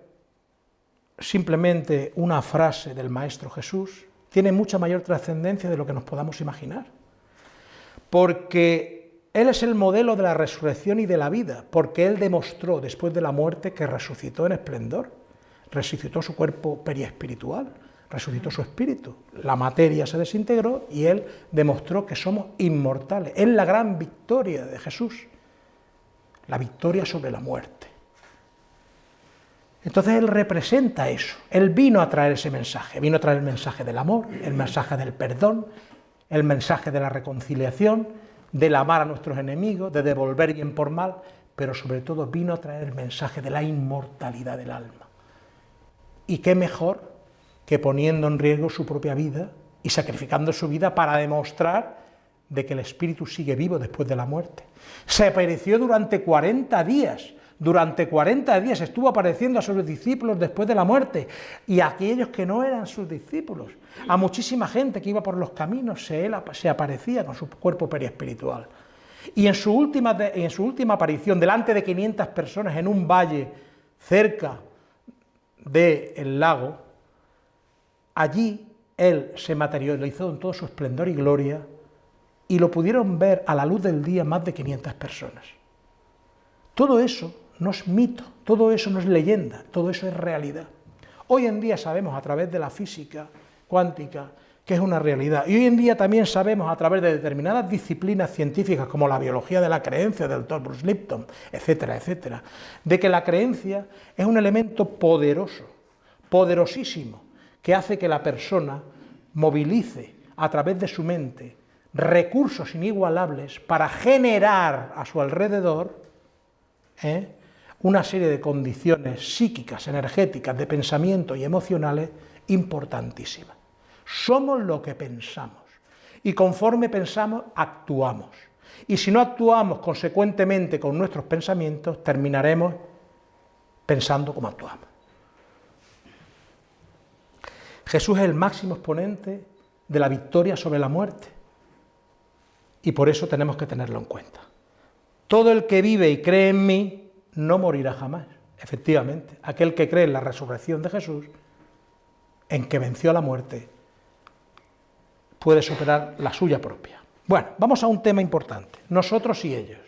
simplemente una frase del Maestro Jesús, tiene mucha mayor trascendencia de lo que nos podamos imaginar. Porque él es el modelo de la resurrección y de la vida, porque Él demostró después de la muerte que resucitó en esplendor, resucitó su cuerpo periespiritual, resucitó su espíritu, la materia se desintegró y Él demostró que somos inmortales. Es la gran victoria de Jesús, la victoria sobre la muerte. Entonces Él representa eso, Él vino a traer ese mensaje, vino a traer el mensaje del amor, el mensaje del perdón, el mensaje de la reconciliación, del amar a nuestros enemigos, de devolver bien por mal, pero sobre todo vino a traer el mensaje de la inmortalidad del alma. Y qué mejor que poniendo en riesgo su propia vida y sacrificando su vida para demostrar de que el espíritu sigue vivo después de la muerte. Se apareció durante 40 días durante 40 días estuvo apareciendo a sus discípulos después de la muerte y a aquellos que no eran sus discípulos. A muchísima gente que iba por los caminos se, aparecía con su cuerpo periespiritual. Y en su, última, en su última aparición, delante de 500 personas en un valle cerca del lago, allí él se materializó en todo su esplendor y gloria y lo pudieron ver a la luz del día más de 500 personas. Todo eso no es mito, todo eso no es leyenda, todo eso es realidad. Hoy en día sabemos a través de la física cuántica que es una realidad. Y hoy en día también sabemos a través de determinadas disciplinas científicas como la biología de la creencia del doctor Bruce Lipton, etcétera, etcétera, de que la creencia es un elemento poderoso, poderosísimo, que hace que la persona movilice a través de su mente recursos inigualables para generar a su alrededor ¿eh? una serie de condiciones psíquicas, energéticas, de pensamiento y emocionales importantísimas. Somos lo que pensamos y conforme pensamos actuamos. Y si no actuamos consecuentemente con nuestros pensamientos, terminaremos pensando como actuamos. Jesús es el máximo exponente de la victoria sobre la muerte y por eso tenemos que tenerlo en cuenta. Todo el que vive y cree en mí no morirá jamás. Efectivamente, aquel que cree en la resurrección de Jesús, en que venció a la muerte, puede superar la suya propia. Bueno, vamos a un tema importante, nosotros y ellos.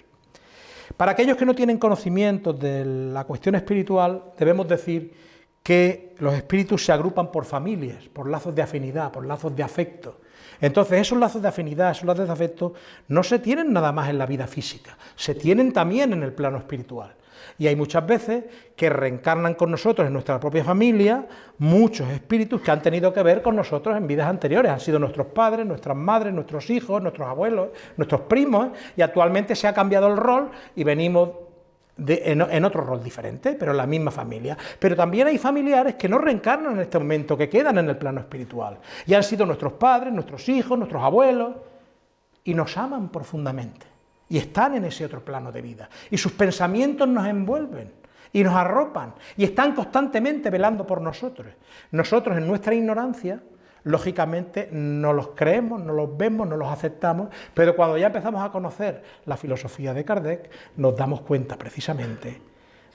Para aquellos que no tienen conocimiento de la cuestión espiritual, debemos decir que los espíritus se agrupan por familias, por lazos de afinidad, por lazos de afecto. Entonces, esos lazos de afinidad, esos lazos de afecto, no se tienen nada más en la vida física, se tienen también en el plano espiritual. Y hay muchas veces que reencarnan con nosotros en nuestra propia familia muchos espíritus que han tenido que ver con nosotros en vidas anteriores. Han sido nuestros padres, nuestras madres, nuestros hijos, nuestros abuelos, nuestros primos, y actualmente se ha cambiado el rol y venimos en, otro rol diferente, pero en la misma familia. Pero también hay familiares que no reencarnan en este momento, que quedan en el plano espiritual. Y han sido nuestros padres, nuestros hijos, nuestros abuelos, y nos aman profundamente. Y están en ese otro plano de vida. Y sus pensamientos nos envuelven y nos arropan y están constantemente velando por nosotros. Nosotros en nuestra ignorancia lógicamente no los creemos, no los vemos, no los aceptamos, pero cuando ya empezamos a conocer la filosofía de Kardec, nos damos cuenta precisamente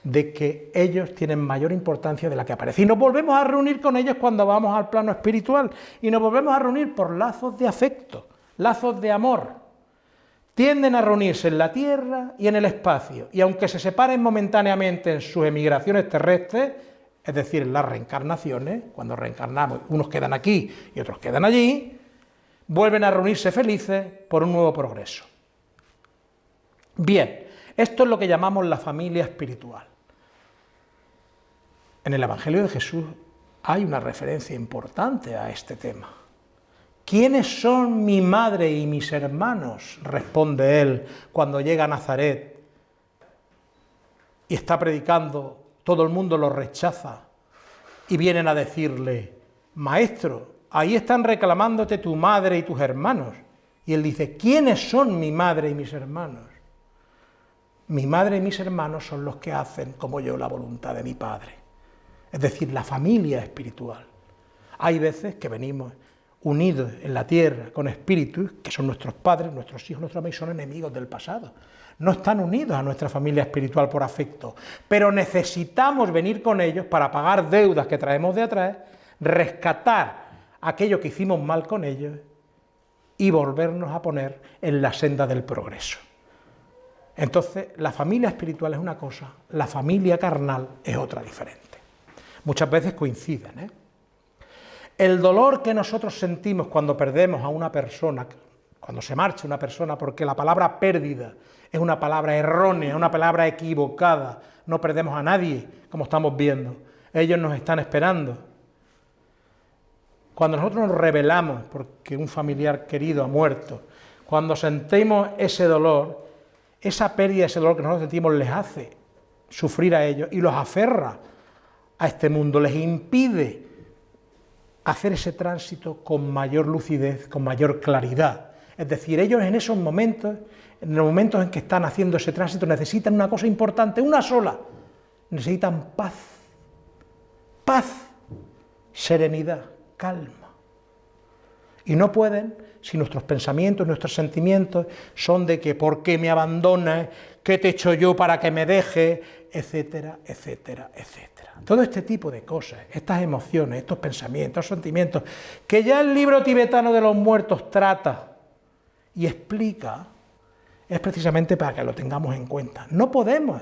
de que ellos tienen mayor importancia de la que aparece. Y nos volvemos a reunir con ellos cuando vamos al plano espiritual, y nos volvemos a reunir por lazos de afecto, lazos de amor. Tienden a reunirse en la Tierra y en el espacio, y aunque se separen momentáneamente en sus emigraciones terrestres, es decir, las reencarnaciones, cuando reencarnamos, unos quedan aquí y otros quedan allí, vuelven a reunirse felices por un nuevo progreso. Bien, esto es lo que llamamos la familia espiritual. En el Evangelio de Jesús hay una referencia importante a este tema. ¿Quiénes son mi madre y mis hermanos? responde él cuando llega a Nazaret y está predicando todo el mundo lo rechaza y vienen a decirle, maestro, ahí están reclamándote tu madre y tus hermanos. Y él dice, ¿quiénes son mi madre y mis hermanos? Mi madre y mis hermanos son los que hacen como yo la voluntad de mi Padre. Es decir, la familia espiritual. Hay veces que venimos unidos en la tierra con espíritus que son nuestros padres, nuestros hijos, nuestros amigos, son enemigos del pasado no están unidos a nuestra familia espiritual por afecto, pero necesitamos venir con ellos para pagar deudas que traemos de atrás, rescatar aquello que hicimos mal con ellos y volvernos a poner en la senda del progreso. Entonces, la familia espiritual es una cosa, la familia carnal es otra diferente. Muchas veces coinciden. ¿eh? El dolor que nosotros sentimos cuando perdemos a una persona, cuando se marcha una persona, porque la palabra pérdida es una palabra errónea, una palabra equivocada. No perdemos a nadie, como estamos viendo. Ellos nos están esperando. Cuando nosotros nos revelamos porque un familiar querido ha muerto, cuando sentimos ese dolor, esa pérdida, ese dolor que nosotros sentimos les hace sufrir a ellos y los aferra a este mundo, les impide hacer ese tránsito con mayor lucidez, con mayor claridad. Es decir, ellos en esos momentos en los momentos en que están haciendo ese tránsito necesitan una cosa importante, una sola, necesitan paz, paz, serenidad, calma. Y no pueden si nuestros pensamientos, nuestros sentimientos son de que por qué me abandonas, qué te echo yo para que me deje, etcétera, etcétera, etcétera. Todo este tipo de cosas, estas emociones, estos pensamientos, estos sentimientos, que ya el libro tibetano de los muertos trata y explica, es precisamente para que lo tengamos en cuenta. No podemos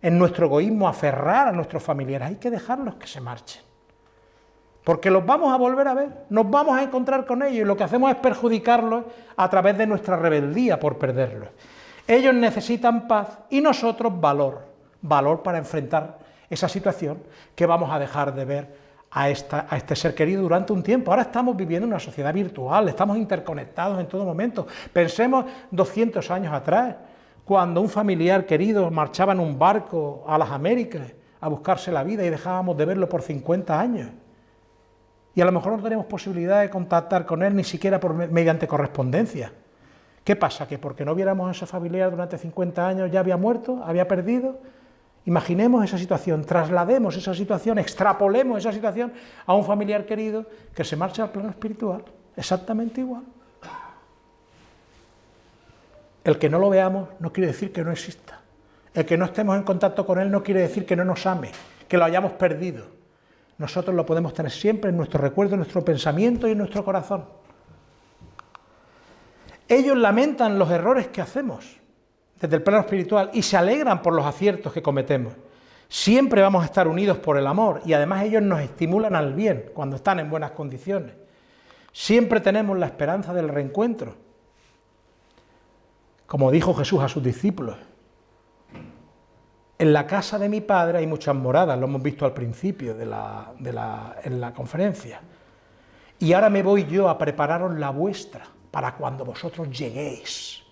en nuestro egoísmo aferrar a nuestros familiares, hay que dejarlos que se marchen. Porque los vamos a volver a ver, nos vamos a encontrar con ellos y lo que hacemos es perjudicarlos a través de nuestra rebeldía por perderlos. Ellos necesitan paz y nosotros valor, valor para enfrentar esa situación que vamos a dejar de ver a, este ser querido durante un tiempo. Ahora estamos viviendo en una sociedad virtual, estamos interconectados en todo momento. Pensemos 200 años atrás, cuando un familiar querido marchaba en un barco a las Américas a buscarse la vida y dejábamos de verlo por 50 años. Y a lo mejor no tenemos posibilidad de contactar con él ni siquiera por, mediante correspondencia. ¿Qué pasa? ¿Que porque no viéramos a ese familiar durante 50 años ya había muerto, había perdido? Imaginemos esa situación, traslademos esa situación, extrapolemos esa situación a un familiar querido que se marcha al plano espiritual, exactamente igual. El que no lo veamos no quiere decir que no exista. El que no estemos en contacto con él no quiere decir que no nos ame, que lo hayamos perdido. Nosotros lo podemos tener siempre en nuestro recuerdo, en nuestro pensamiento y en nuestro corazón. Ellos lamentan los errores que hacemos, desde el plano espiritual y se alegran por los aciertos que cometemos. Siempre vamos a estar unidos por el amor y además ellos nos estimulan al bien cuando están en buenas condiciones. Siempre tenemos la esperanza del reencuentro. Como dijo Jesús a sus discípulos, En la casa de mi padre hay muchas moradas, lo hemos visto al principio de en la conferencia. Y ahora me voy yo a prepararos la vuestra para cuando vosotros lleguéis.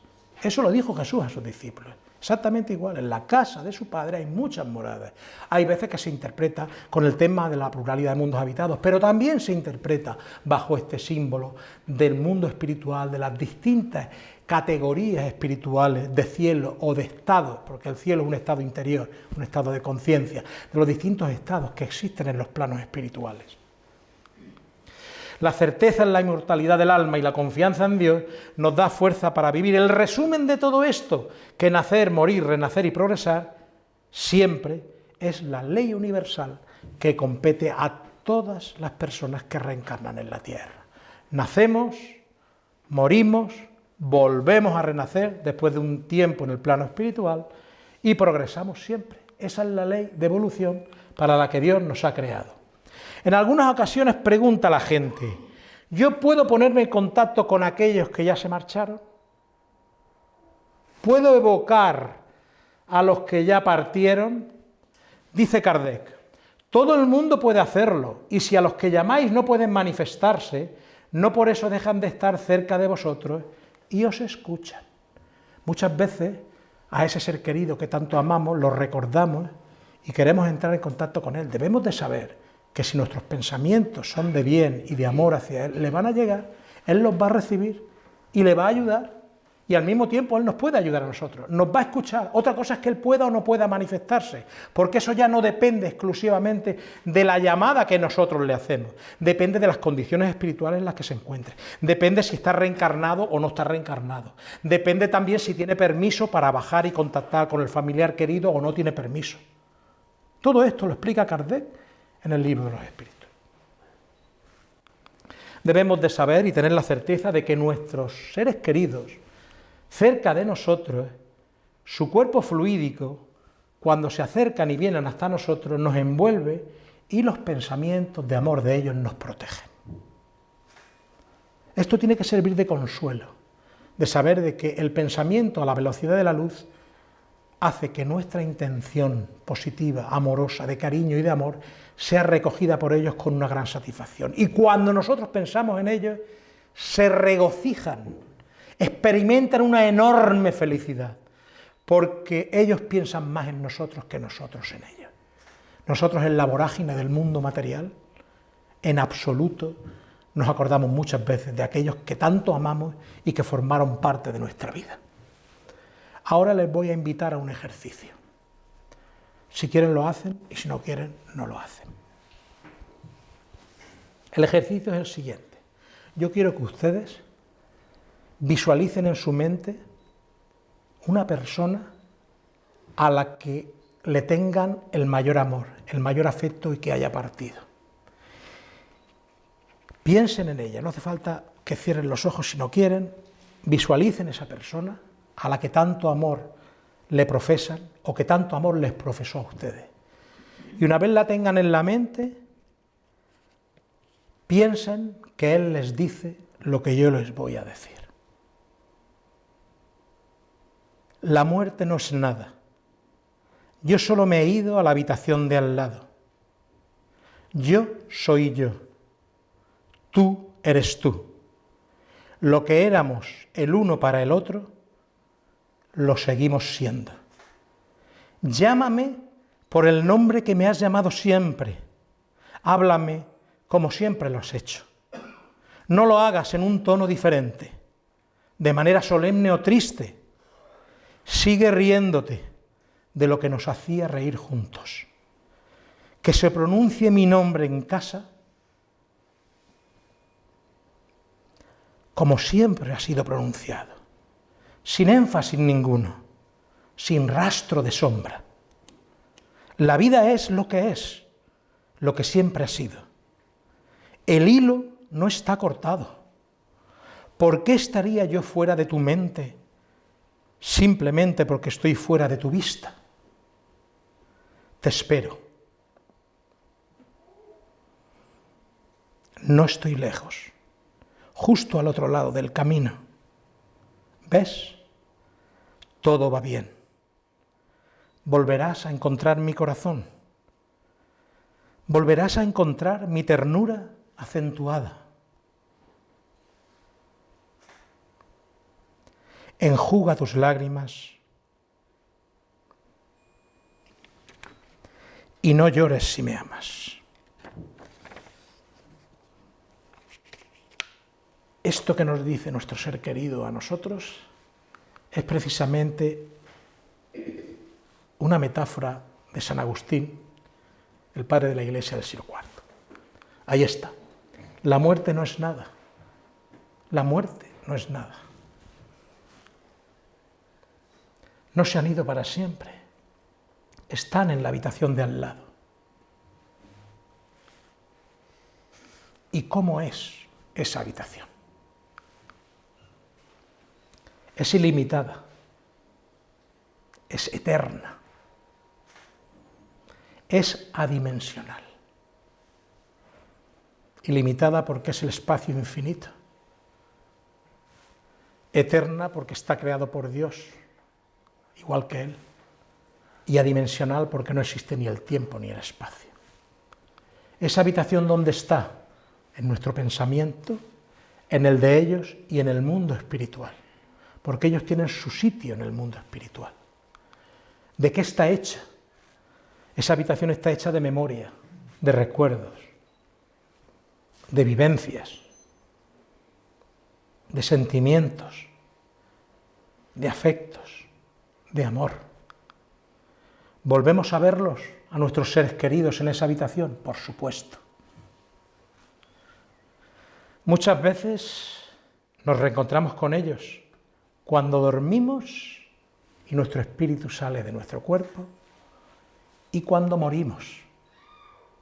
Eso lo dijo Jesús a sus discípulos. Exactamente igual, en la casa de su padre hay muchas moradas. Hay veces que se interpreta con el tema de la pluralidad de mundos habitados, pero también se interpreta bajo este símbolo del mundo espiritual, de las distintas categorías espirituales de cielo o de estado, porque el cielo es un estado interior, un estado de conciencia, de los distintos estados que existen en los planos espirituales. La certeza en la inmortalidad del alma y la confianza en Dios nos da fuerza para vivir. El resumen de todo esto, que nacer, morir, renacer y progresar, siempre es la ley universal que compete a todas las personas que reencarnan en la tierra. Nacemos, morimos, volvemos a renacer después de un tiempo en el plano espiritual y progresamos siempre. Esa es la ley de evolución para la que Dios nos ha creado. En algunas ocasiones pregunta la gente, ¿yo puedo ponerme en contacto con aquellos que ya se marcharon? ¿Puedo evocar a los que ya partieron? Dice Kardec, todo el mundo puede hacerlo, y si a los que llamáis no pueden manifestarse, no por eso dejan de estar cerca de vosotros y os escuchan. Muchas veces a ese ser querido que tanto amamos lo recordamos y queremos entrar en contacto con él. Debemos de saber que si nuestros pensamientos son de bien y de amor hacia Él, le van a llegar, Él los va a recibir y le va a ayudar y al mismo tiempo Él nos puede ayudar a nosotros, nos va a escuchar. Otra cosa es que Él pueda o no pueda manifestarse, porque eso ya no depende exclusivamente de la llamada que nosotros le hacemos, depende de las condiciones espirituales en las que se encuentre, depende si está reencarnado o no está reencarnado, depende también si tiene permiso para bajar y contactar con el familiar querido o no tiene permiso. Todo esto lo explica Kardec en el libro de los espíritus. Debemos de saber y tener la certeza de que nuestros seres queridos, cerca de nosotros, su cuerpo fluídico, cuando se acercan y vienen hasta nosotros, nos envuelve y los pensamientos de amor de ellos nos protegen. Esto tiene que servir de consuelo, de saber de que el pensamiento a la velocidad de la luz hace que nuestra intención positiva, amorosa, de cariño y de amor sea recogida por ellos con una gran satisfacción. Y cuando nosotros pensamos en ellos, se regocijan, experimentan una enorme felicidad, porque ellos piensan más en nosotros que nosotros en ellos. Nosotros en la vorágine del mundo material, en absoluto, nos acordamos muchas veces de aquellos que tanto amamos y que formaron parte de nuestra vida. Ahora les voy a invitar a un ejercicio. Si quieren lo hacen y si no quieren no lo hacen. El ejercicio es el siguiente. Yo quiero que ustedes visualicen en su mente una persona a la que le tengan el mayor amor, el mayor afecto y que haya partido. Piensen en ella, no hace falta que cierren los ojos si no quieren, visualicen esa persona a la que tanto amor le profesan o que tanto amor les profesó a ustedes. Y una vez la tengan en la mente, piensen que Él les dice lo que yo les voy a decir. La muerte no es nada. Yo solo me he ido a la habitación de al lado. Yo soy yo. Tú eres tú. Lo que éramos el uno para el otro, lo seguimos siendo. Llámame por el nombre que me has llamado siempre. Háblame como siempre lo has hecho. No lo hagas en un tono diferente, de manera solemne o triste. Sigue riéndote de lo que nos hacía reír juntos. Que se pronuncie mi nombre en casa como siempre ha sido pronunciado sin énfasis ninguno, sin rastro de sombra. La vida es lo que es, lo que siempre ha sido. El hilo no está cortado. ¿Por qué estaría yo fuera de tu mente simplemente porque estoy fuera de tu vista? Te espero. No estoy lejos, justo al otro lado del camino. ¿Ves? Todo va bien. volverás a encontrar mi corazón, volverás a encontrar mi ternura acentuada. Enjuga tus lágrimas y no llores si me amas. Esto que nos dice nuestro ser querido a nosotros es precisamente una metáfora de San Agustín, el padre de la iglesia del siglo IV. Ahí está. La muerte no es nada. La muerte no es nada. No se han ido para siempre están en la habitación de al lado. ¿Y cómo es esa habitación? Es ilimitada, es eterna, es adimensional. Ilimitada porque es el espacio infinito, eterna porque está creado por Dios, igual que Él. Y adimensional porque no existe ni el tiempo ni el espacio. Esa habitación donde está, en nuestro pensamiento, en el de ellos y en el mundo espiritual, porque ellos tienen su sitio en el mundo espiritual. ¿De qué está hecha? Esa habitación está hecha de memoria, de recuerdos, de vivencias, de sentimientos, de afectos, de amor. ¿Volvemos a verlos, a nuestros seres queridos en esa habitación? Por supuesto. Muchas veces nos reencontramos con ellos cuando dormimos y nuestro espíritu sale de nuestro cuerpo y cuando morimos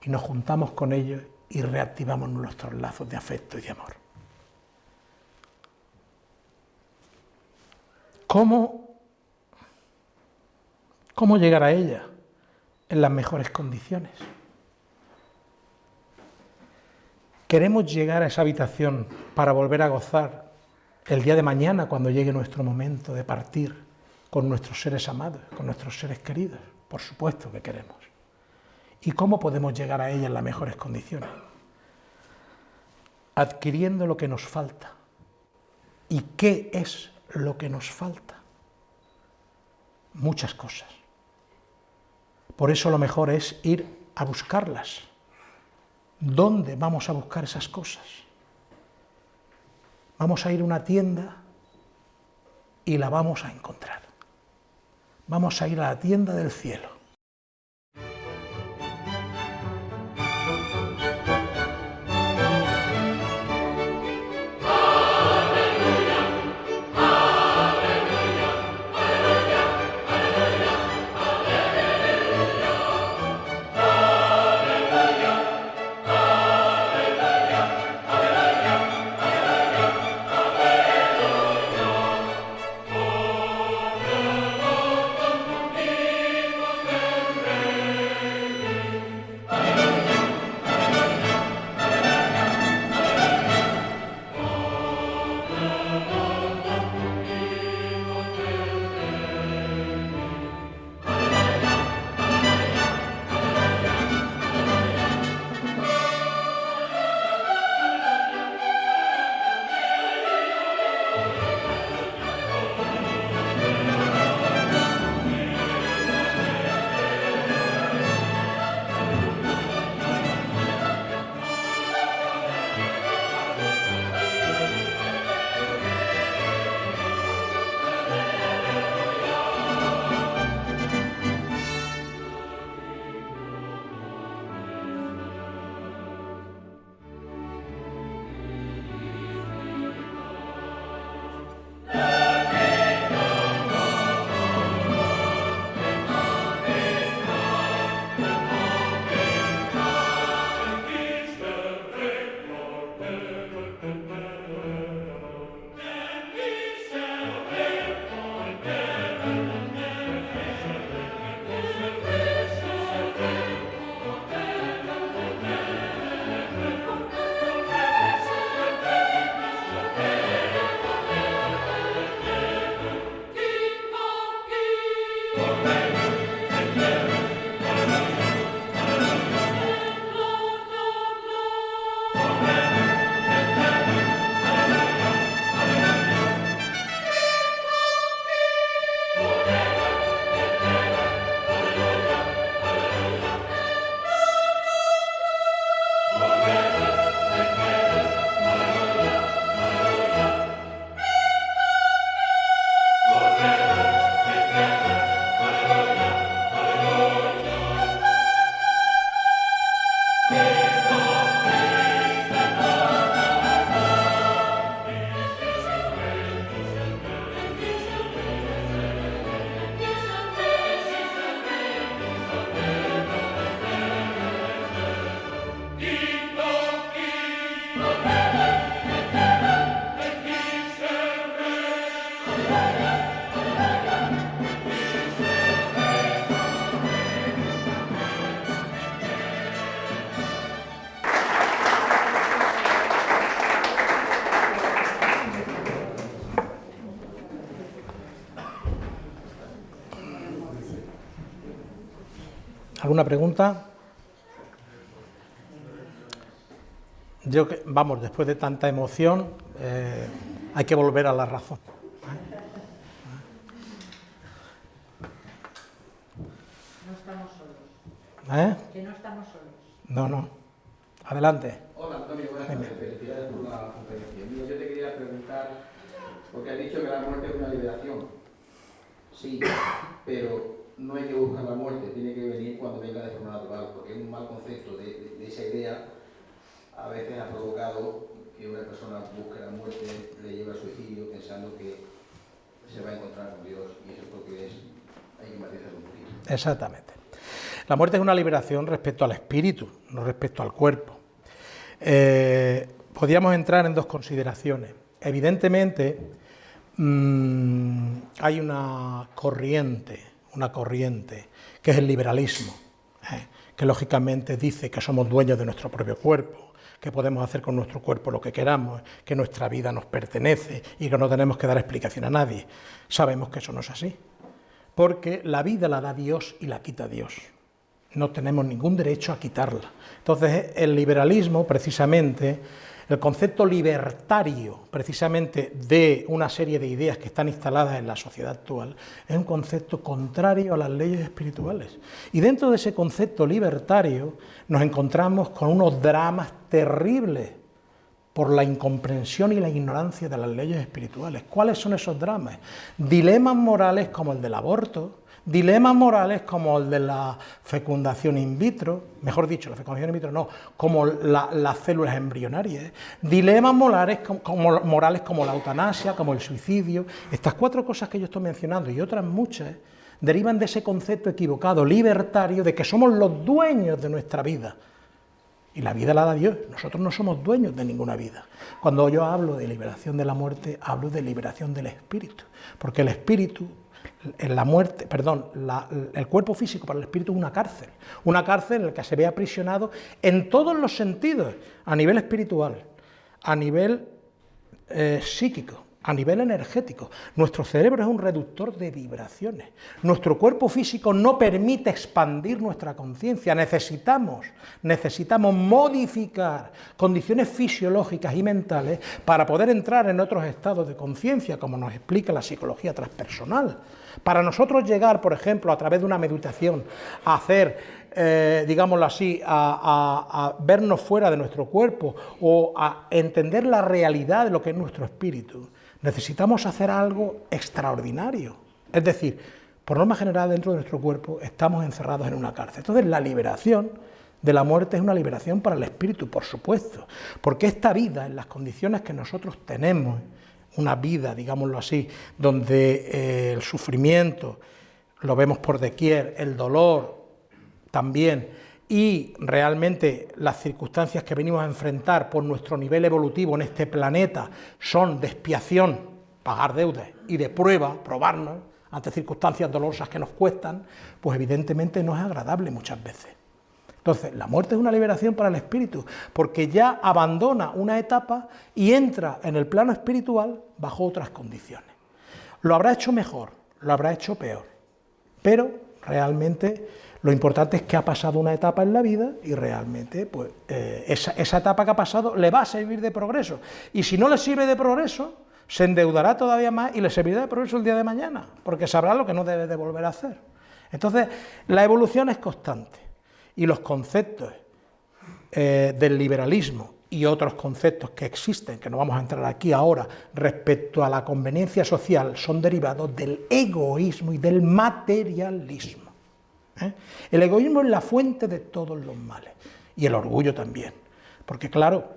y nos juntamos con ellos y reactivamos nuestros lazos de afecto y de amor. ¿Cómo ¿Cómo llegar a ella? En las mejores condiciones. Queremos llegar a esa habitación para volver a gozar el día de mañana cuando llegue nuestro momento de partir con nuestros seres amados, con nuestros seres queridos. Por supuesto que queremos. ¿Y cómo podemos llegar a ella en las mejores condiciones? Adquiriendo lo que nos falta. ¿Y qué es lo que nos falta? Muchas cosas. Por eso lo mejor es ir a buscarlas. ¿Dónde vamos a buscar esas cosas? Vamos a ir a una tienda y la vamos a encontrar. Vamos a ir a la tienda del cielo. ¿Alguna pregunta? Yo, vamos, después de tanta emoción, eh, hay que volver a la razón. No estamos solos. ¿Eh? Que no estamos solos. No, no. Adelante. Hola Antonio, buenas tardes. Felicidades por la conferencia. Mira, yo te quería preguntar, porque has dicho que la muerte es una liberación. Sí, pero no hay que buscar la muerte, tiene que venir cuando venga de forma natural, porque un mal concepto de, de- esa idea. A veces ha provocado que una persona busque la muerte, le lleve al suicidio pensando que se va a encontrar con Dios y eso es lo que es, hay que matizarlo un poquito. Exactamente. La muerte es una liberación respecto al espíritu, no respecto al cuerpo. Eh, podríamos entrar en dos consideraciones. Evidentemente, mm, hay una corriente, una corriente, que es el liberalismo, ¿eh? que lógicamente dice que somos dueños de nuestro propio cuerpo, que podemos hacer con nuestro cuerpo lo que queramos, que nuestra vida nos pertenece y que no tenemos que dar explicación a nadie. Sabemos que eso no es así porque la vida la da Dios y la quita Dios. No tenemos ningún derecho a quitarla. Entonces, el liberalismo, precisamente, el concepto libertario, precisamente, de una serie de ideas que están instaladas en la sociedad actual, es un concepto contrario a las leyes espirituales. Y dentro de ese concepto libertario nos encontramos con unos dramas terribles por la incomprensión y la ignorancia de las leyes espirituales. ¿Cuáles son esos dramas? Dilemas morales como el del aborto, dilemas morales como el de la fecundación in vitro, mejor dicho, la fecundación in vitro no, como la- las células embrionarias, dilemas morales como, como- morales como la eutanasia, como el suicidio. Estas cuatro cosas que yo estoy mencionando y otras muchas derivan de ese concepto equivocado, libertario, de que somos los dueños de nuestra vida. Y la vida la da Dios, nosotros no somos dueños de ninguna vida. Cuando yo hablo de liberación de la muerte, hablo de liberación del espíritu, porque el espíritu, la muerte, perdón, el cuerpo físico para el espíritu es una cárcel, una cárcel en la que se ve aprisionado en todos los sentidos, a nivel espiritual, a nivel eh, psíquico, a nivel energético. Nuestro cerebro es un reductor de vibraciones. Nuestro cuerpo físico no permite expandir nuestra conciencia. Necesitamos, necesitamos modificar condiciones fisiológicas y mentales para poder entrar en otros estados de conciencia, como nos explica la psicología transpersonal. Para nosotros llegar, por ejemplo, a través de una meditación, a hacer eh, digámoslo así, a, a- a vernos fuera de nuestro cuerpo o a entender la realidad de lo que es nuestro espíritu, necesitamos hacer algo extraordinario. Es decir, por norma general, dentro de nuestro cuerpo estamos encerrados en una cárcel. Entonces, la liberación de la muerte es una liberación para el espíritu, por supuesto, porque esta vida, en las condiciones que nosotros tenemos, una vida, digámoslo así, donde eh, el sufrimiento lo vemos por doquier, el dolor, también y realmente las circunstancias que venimos a enfrentar por nuestro nivel evolutivo en este planeta son de expiación, pagar deudas y de prueba, probarnos ante circunstancias dolorosas que nos cuestan, pues evidentemente no es agradable muchas veces. Entonces, la muerte es una liberación para el espíritu, porque ya abandona una etapa y entra en el plano espiritual bajo otras condiciones. Lo habrá hecho mejor, lo habrá hecho peor, pero realmente lo importante es que ha pasado una etapa en la vida y realmente pues, eh, esa, esa etapa que ha pasado le va a servir de progreso. Y si no le sirve de progreso, se endeudará todavía más y le servirá de progreso el día de mañana, porque sabrá lo que no debe de volver a hacer. Entonces, la evolución es constante y los conceptos eh, del liberalismo y otros conceptos que existen, que no vamos a entrar aquí ahora, respecto a la conveniencia social, son derivados del egoísmo y del materialismo. ¿eh? El egoísmo es la fuente de todos los males y el orgullo también, porque claro,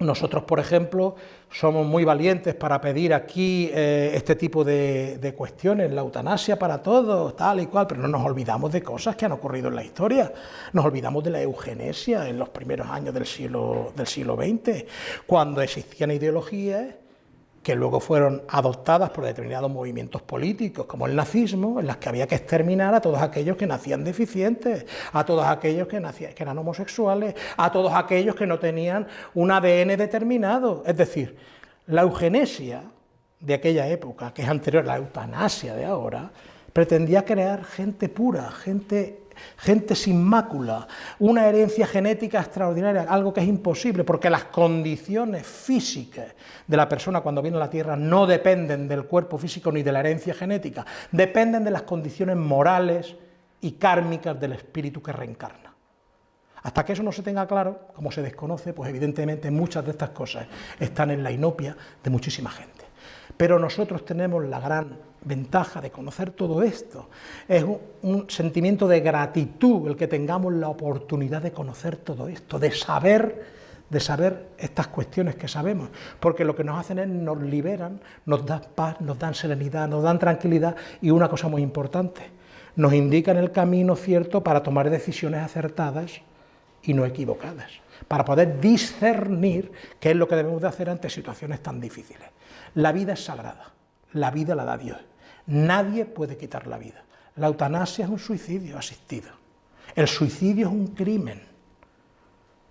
nosotros, por ejemplo, somos muy valientes para pedir aquí eh, este tipo de, de cuestiones, la eutanasia para todos, tal y cual, pero no nos olvidamos de cosas que han ocurrido en la historia. Nos olvidamos de la eugenesia en los primeros años del siglo, del siglo XX, cuando existían ideologías que luego fueron adoptadas por determinados movimientos políticos, como el nazismo, en las que había que exterminar a todos aquellos que nacían deficientes, a todos aquellos que, nacían, que eran homosexuales, a todos aquellos que no tenían un ADN determinado. Es decir, la eugenesia de aquella época, que es anterior a la eutanasia de ahora, pretendía crear gente pura, gente gente sin mácula, una herencia genética extraordinaria, algo que es imposible, porque las condiciones físicas de la persona cuando viene a la Tierra no dependen del cuerpo físico ni de la herencia genética, dependen de las condiciones morales y kármicas del espíritu que reencarna. Hasta que eso no se tenga claro, como se desconoce, pues evidentemente muchas de estas cosas están en la inopia de muchísima gente. Pero nosotros tenemos la gran ventaja de conocer todo esto. Es un, sentimiento de gratitud el que tengamos la oportunidad de conocer todo esto, de saber de saber estas cuestiones que sabemos, porque lo que nos hacen es nos liberan, nos dan paz, nos dan serenidad, nos dan tranquilidad y una cosa muy importante, nos indican el camino cierto para tomar decisiones acertadas y no equivocadas, para poder discernir qué es lo que debemos de hacer ante situaciones tan difíciles. La vida es sagrada, la vida la da Dios, nadie puede quitar la vida. La eutanasia es un suicidio asistido, el suicidio es un crimen,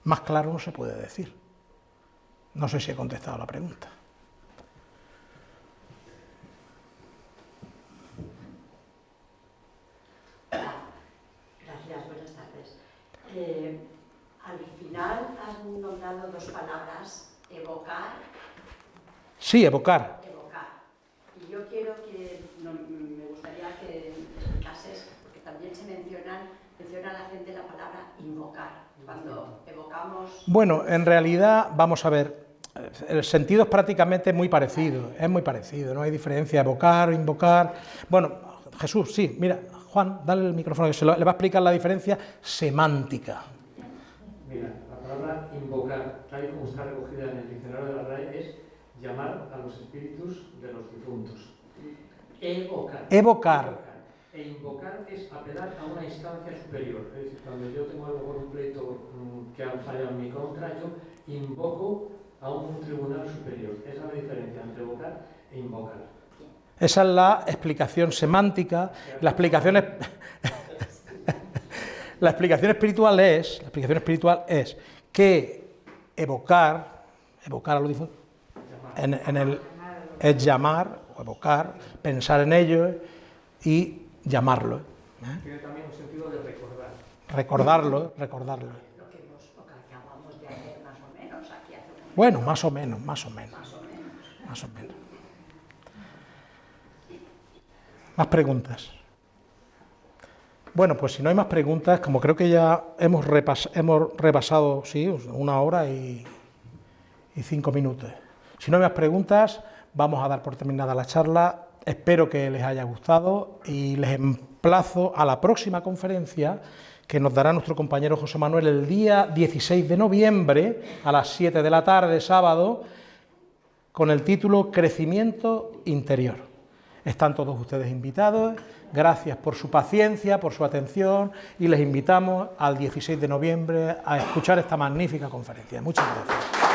más claro no se puede decir. No sé si he contestado la pregunta. Gracias, buenas tardes. Eh, al final han nombrado dos palabras, evocar. Sí, evocar. Evocar. Y yo quiero que, me gustaría que explicases, porque también se menciona, menciona la gente la palabra invocar, Bueno, en realidad, vamos a ver, el sentido es prácticamente muy parecido, es muy parecido, no hay diferencia, evocar, invocar... Bueno, Jesús, sí, mira, Juan, dale el micrófono, que se le va a explicar la diferencia semántica. Mira, la palabra invocar, tal y como está recogida en el diccionario de la RAE, es llamar a los espíritus de los difuntos. Evocar. Evocar. E invocar es apelar a una instancia superior. Es decir, cuando yo tengo algo por un pleito mm, que ha fallado en mi contra, yo invoco a un tribunal superior. Esa es la diferencia entre evocar e invocar. Esa es la explicación semántica, la explicación es... (laughs) La explicación espiritual es, la explicación espiritual es que evocar, evocar a los difuntos, en, el, es llamar o evocar, pensar en ello y llamarlo. ¿eh? Tiene también un sentido de recordar. Recordarlo, recordarlo. Lo que, hemos, lo que acabamos de hacer más o menos aquí hace un Bueno, más o menos, más o menos. Más o menos. Más o menos. Más preguntas. Bueno, pues si no hay más preguntas, como creo que ya hemos, hemos repasado, sí, una hora y, y cinco minutos. Si no hay más preguntas, vamos a dar por terminada la charla. Espero que les haya gustado y les emplazo a la próxima conferencia que nos dará nuestro compañero José Manuel el día 16 de noviembre a las 7 de la tarde, sábado, con el título Crecimiento Interior. Están todos ustedes invitados. Gracias por su paciencia, por su atención y les invitamos al 16 de noviembre a escuchar esta magnífica conferencia. Muchas gracias.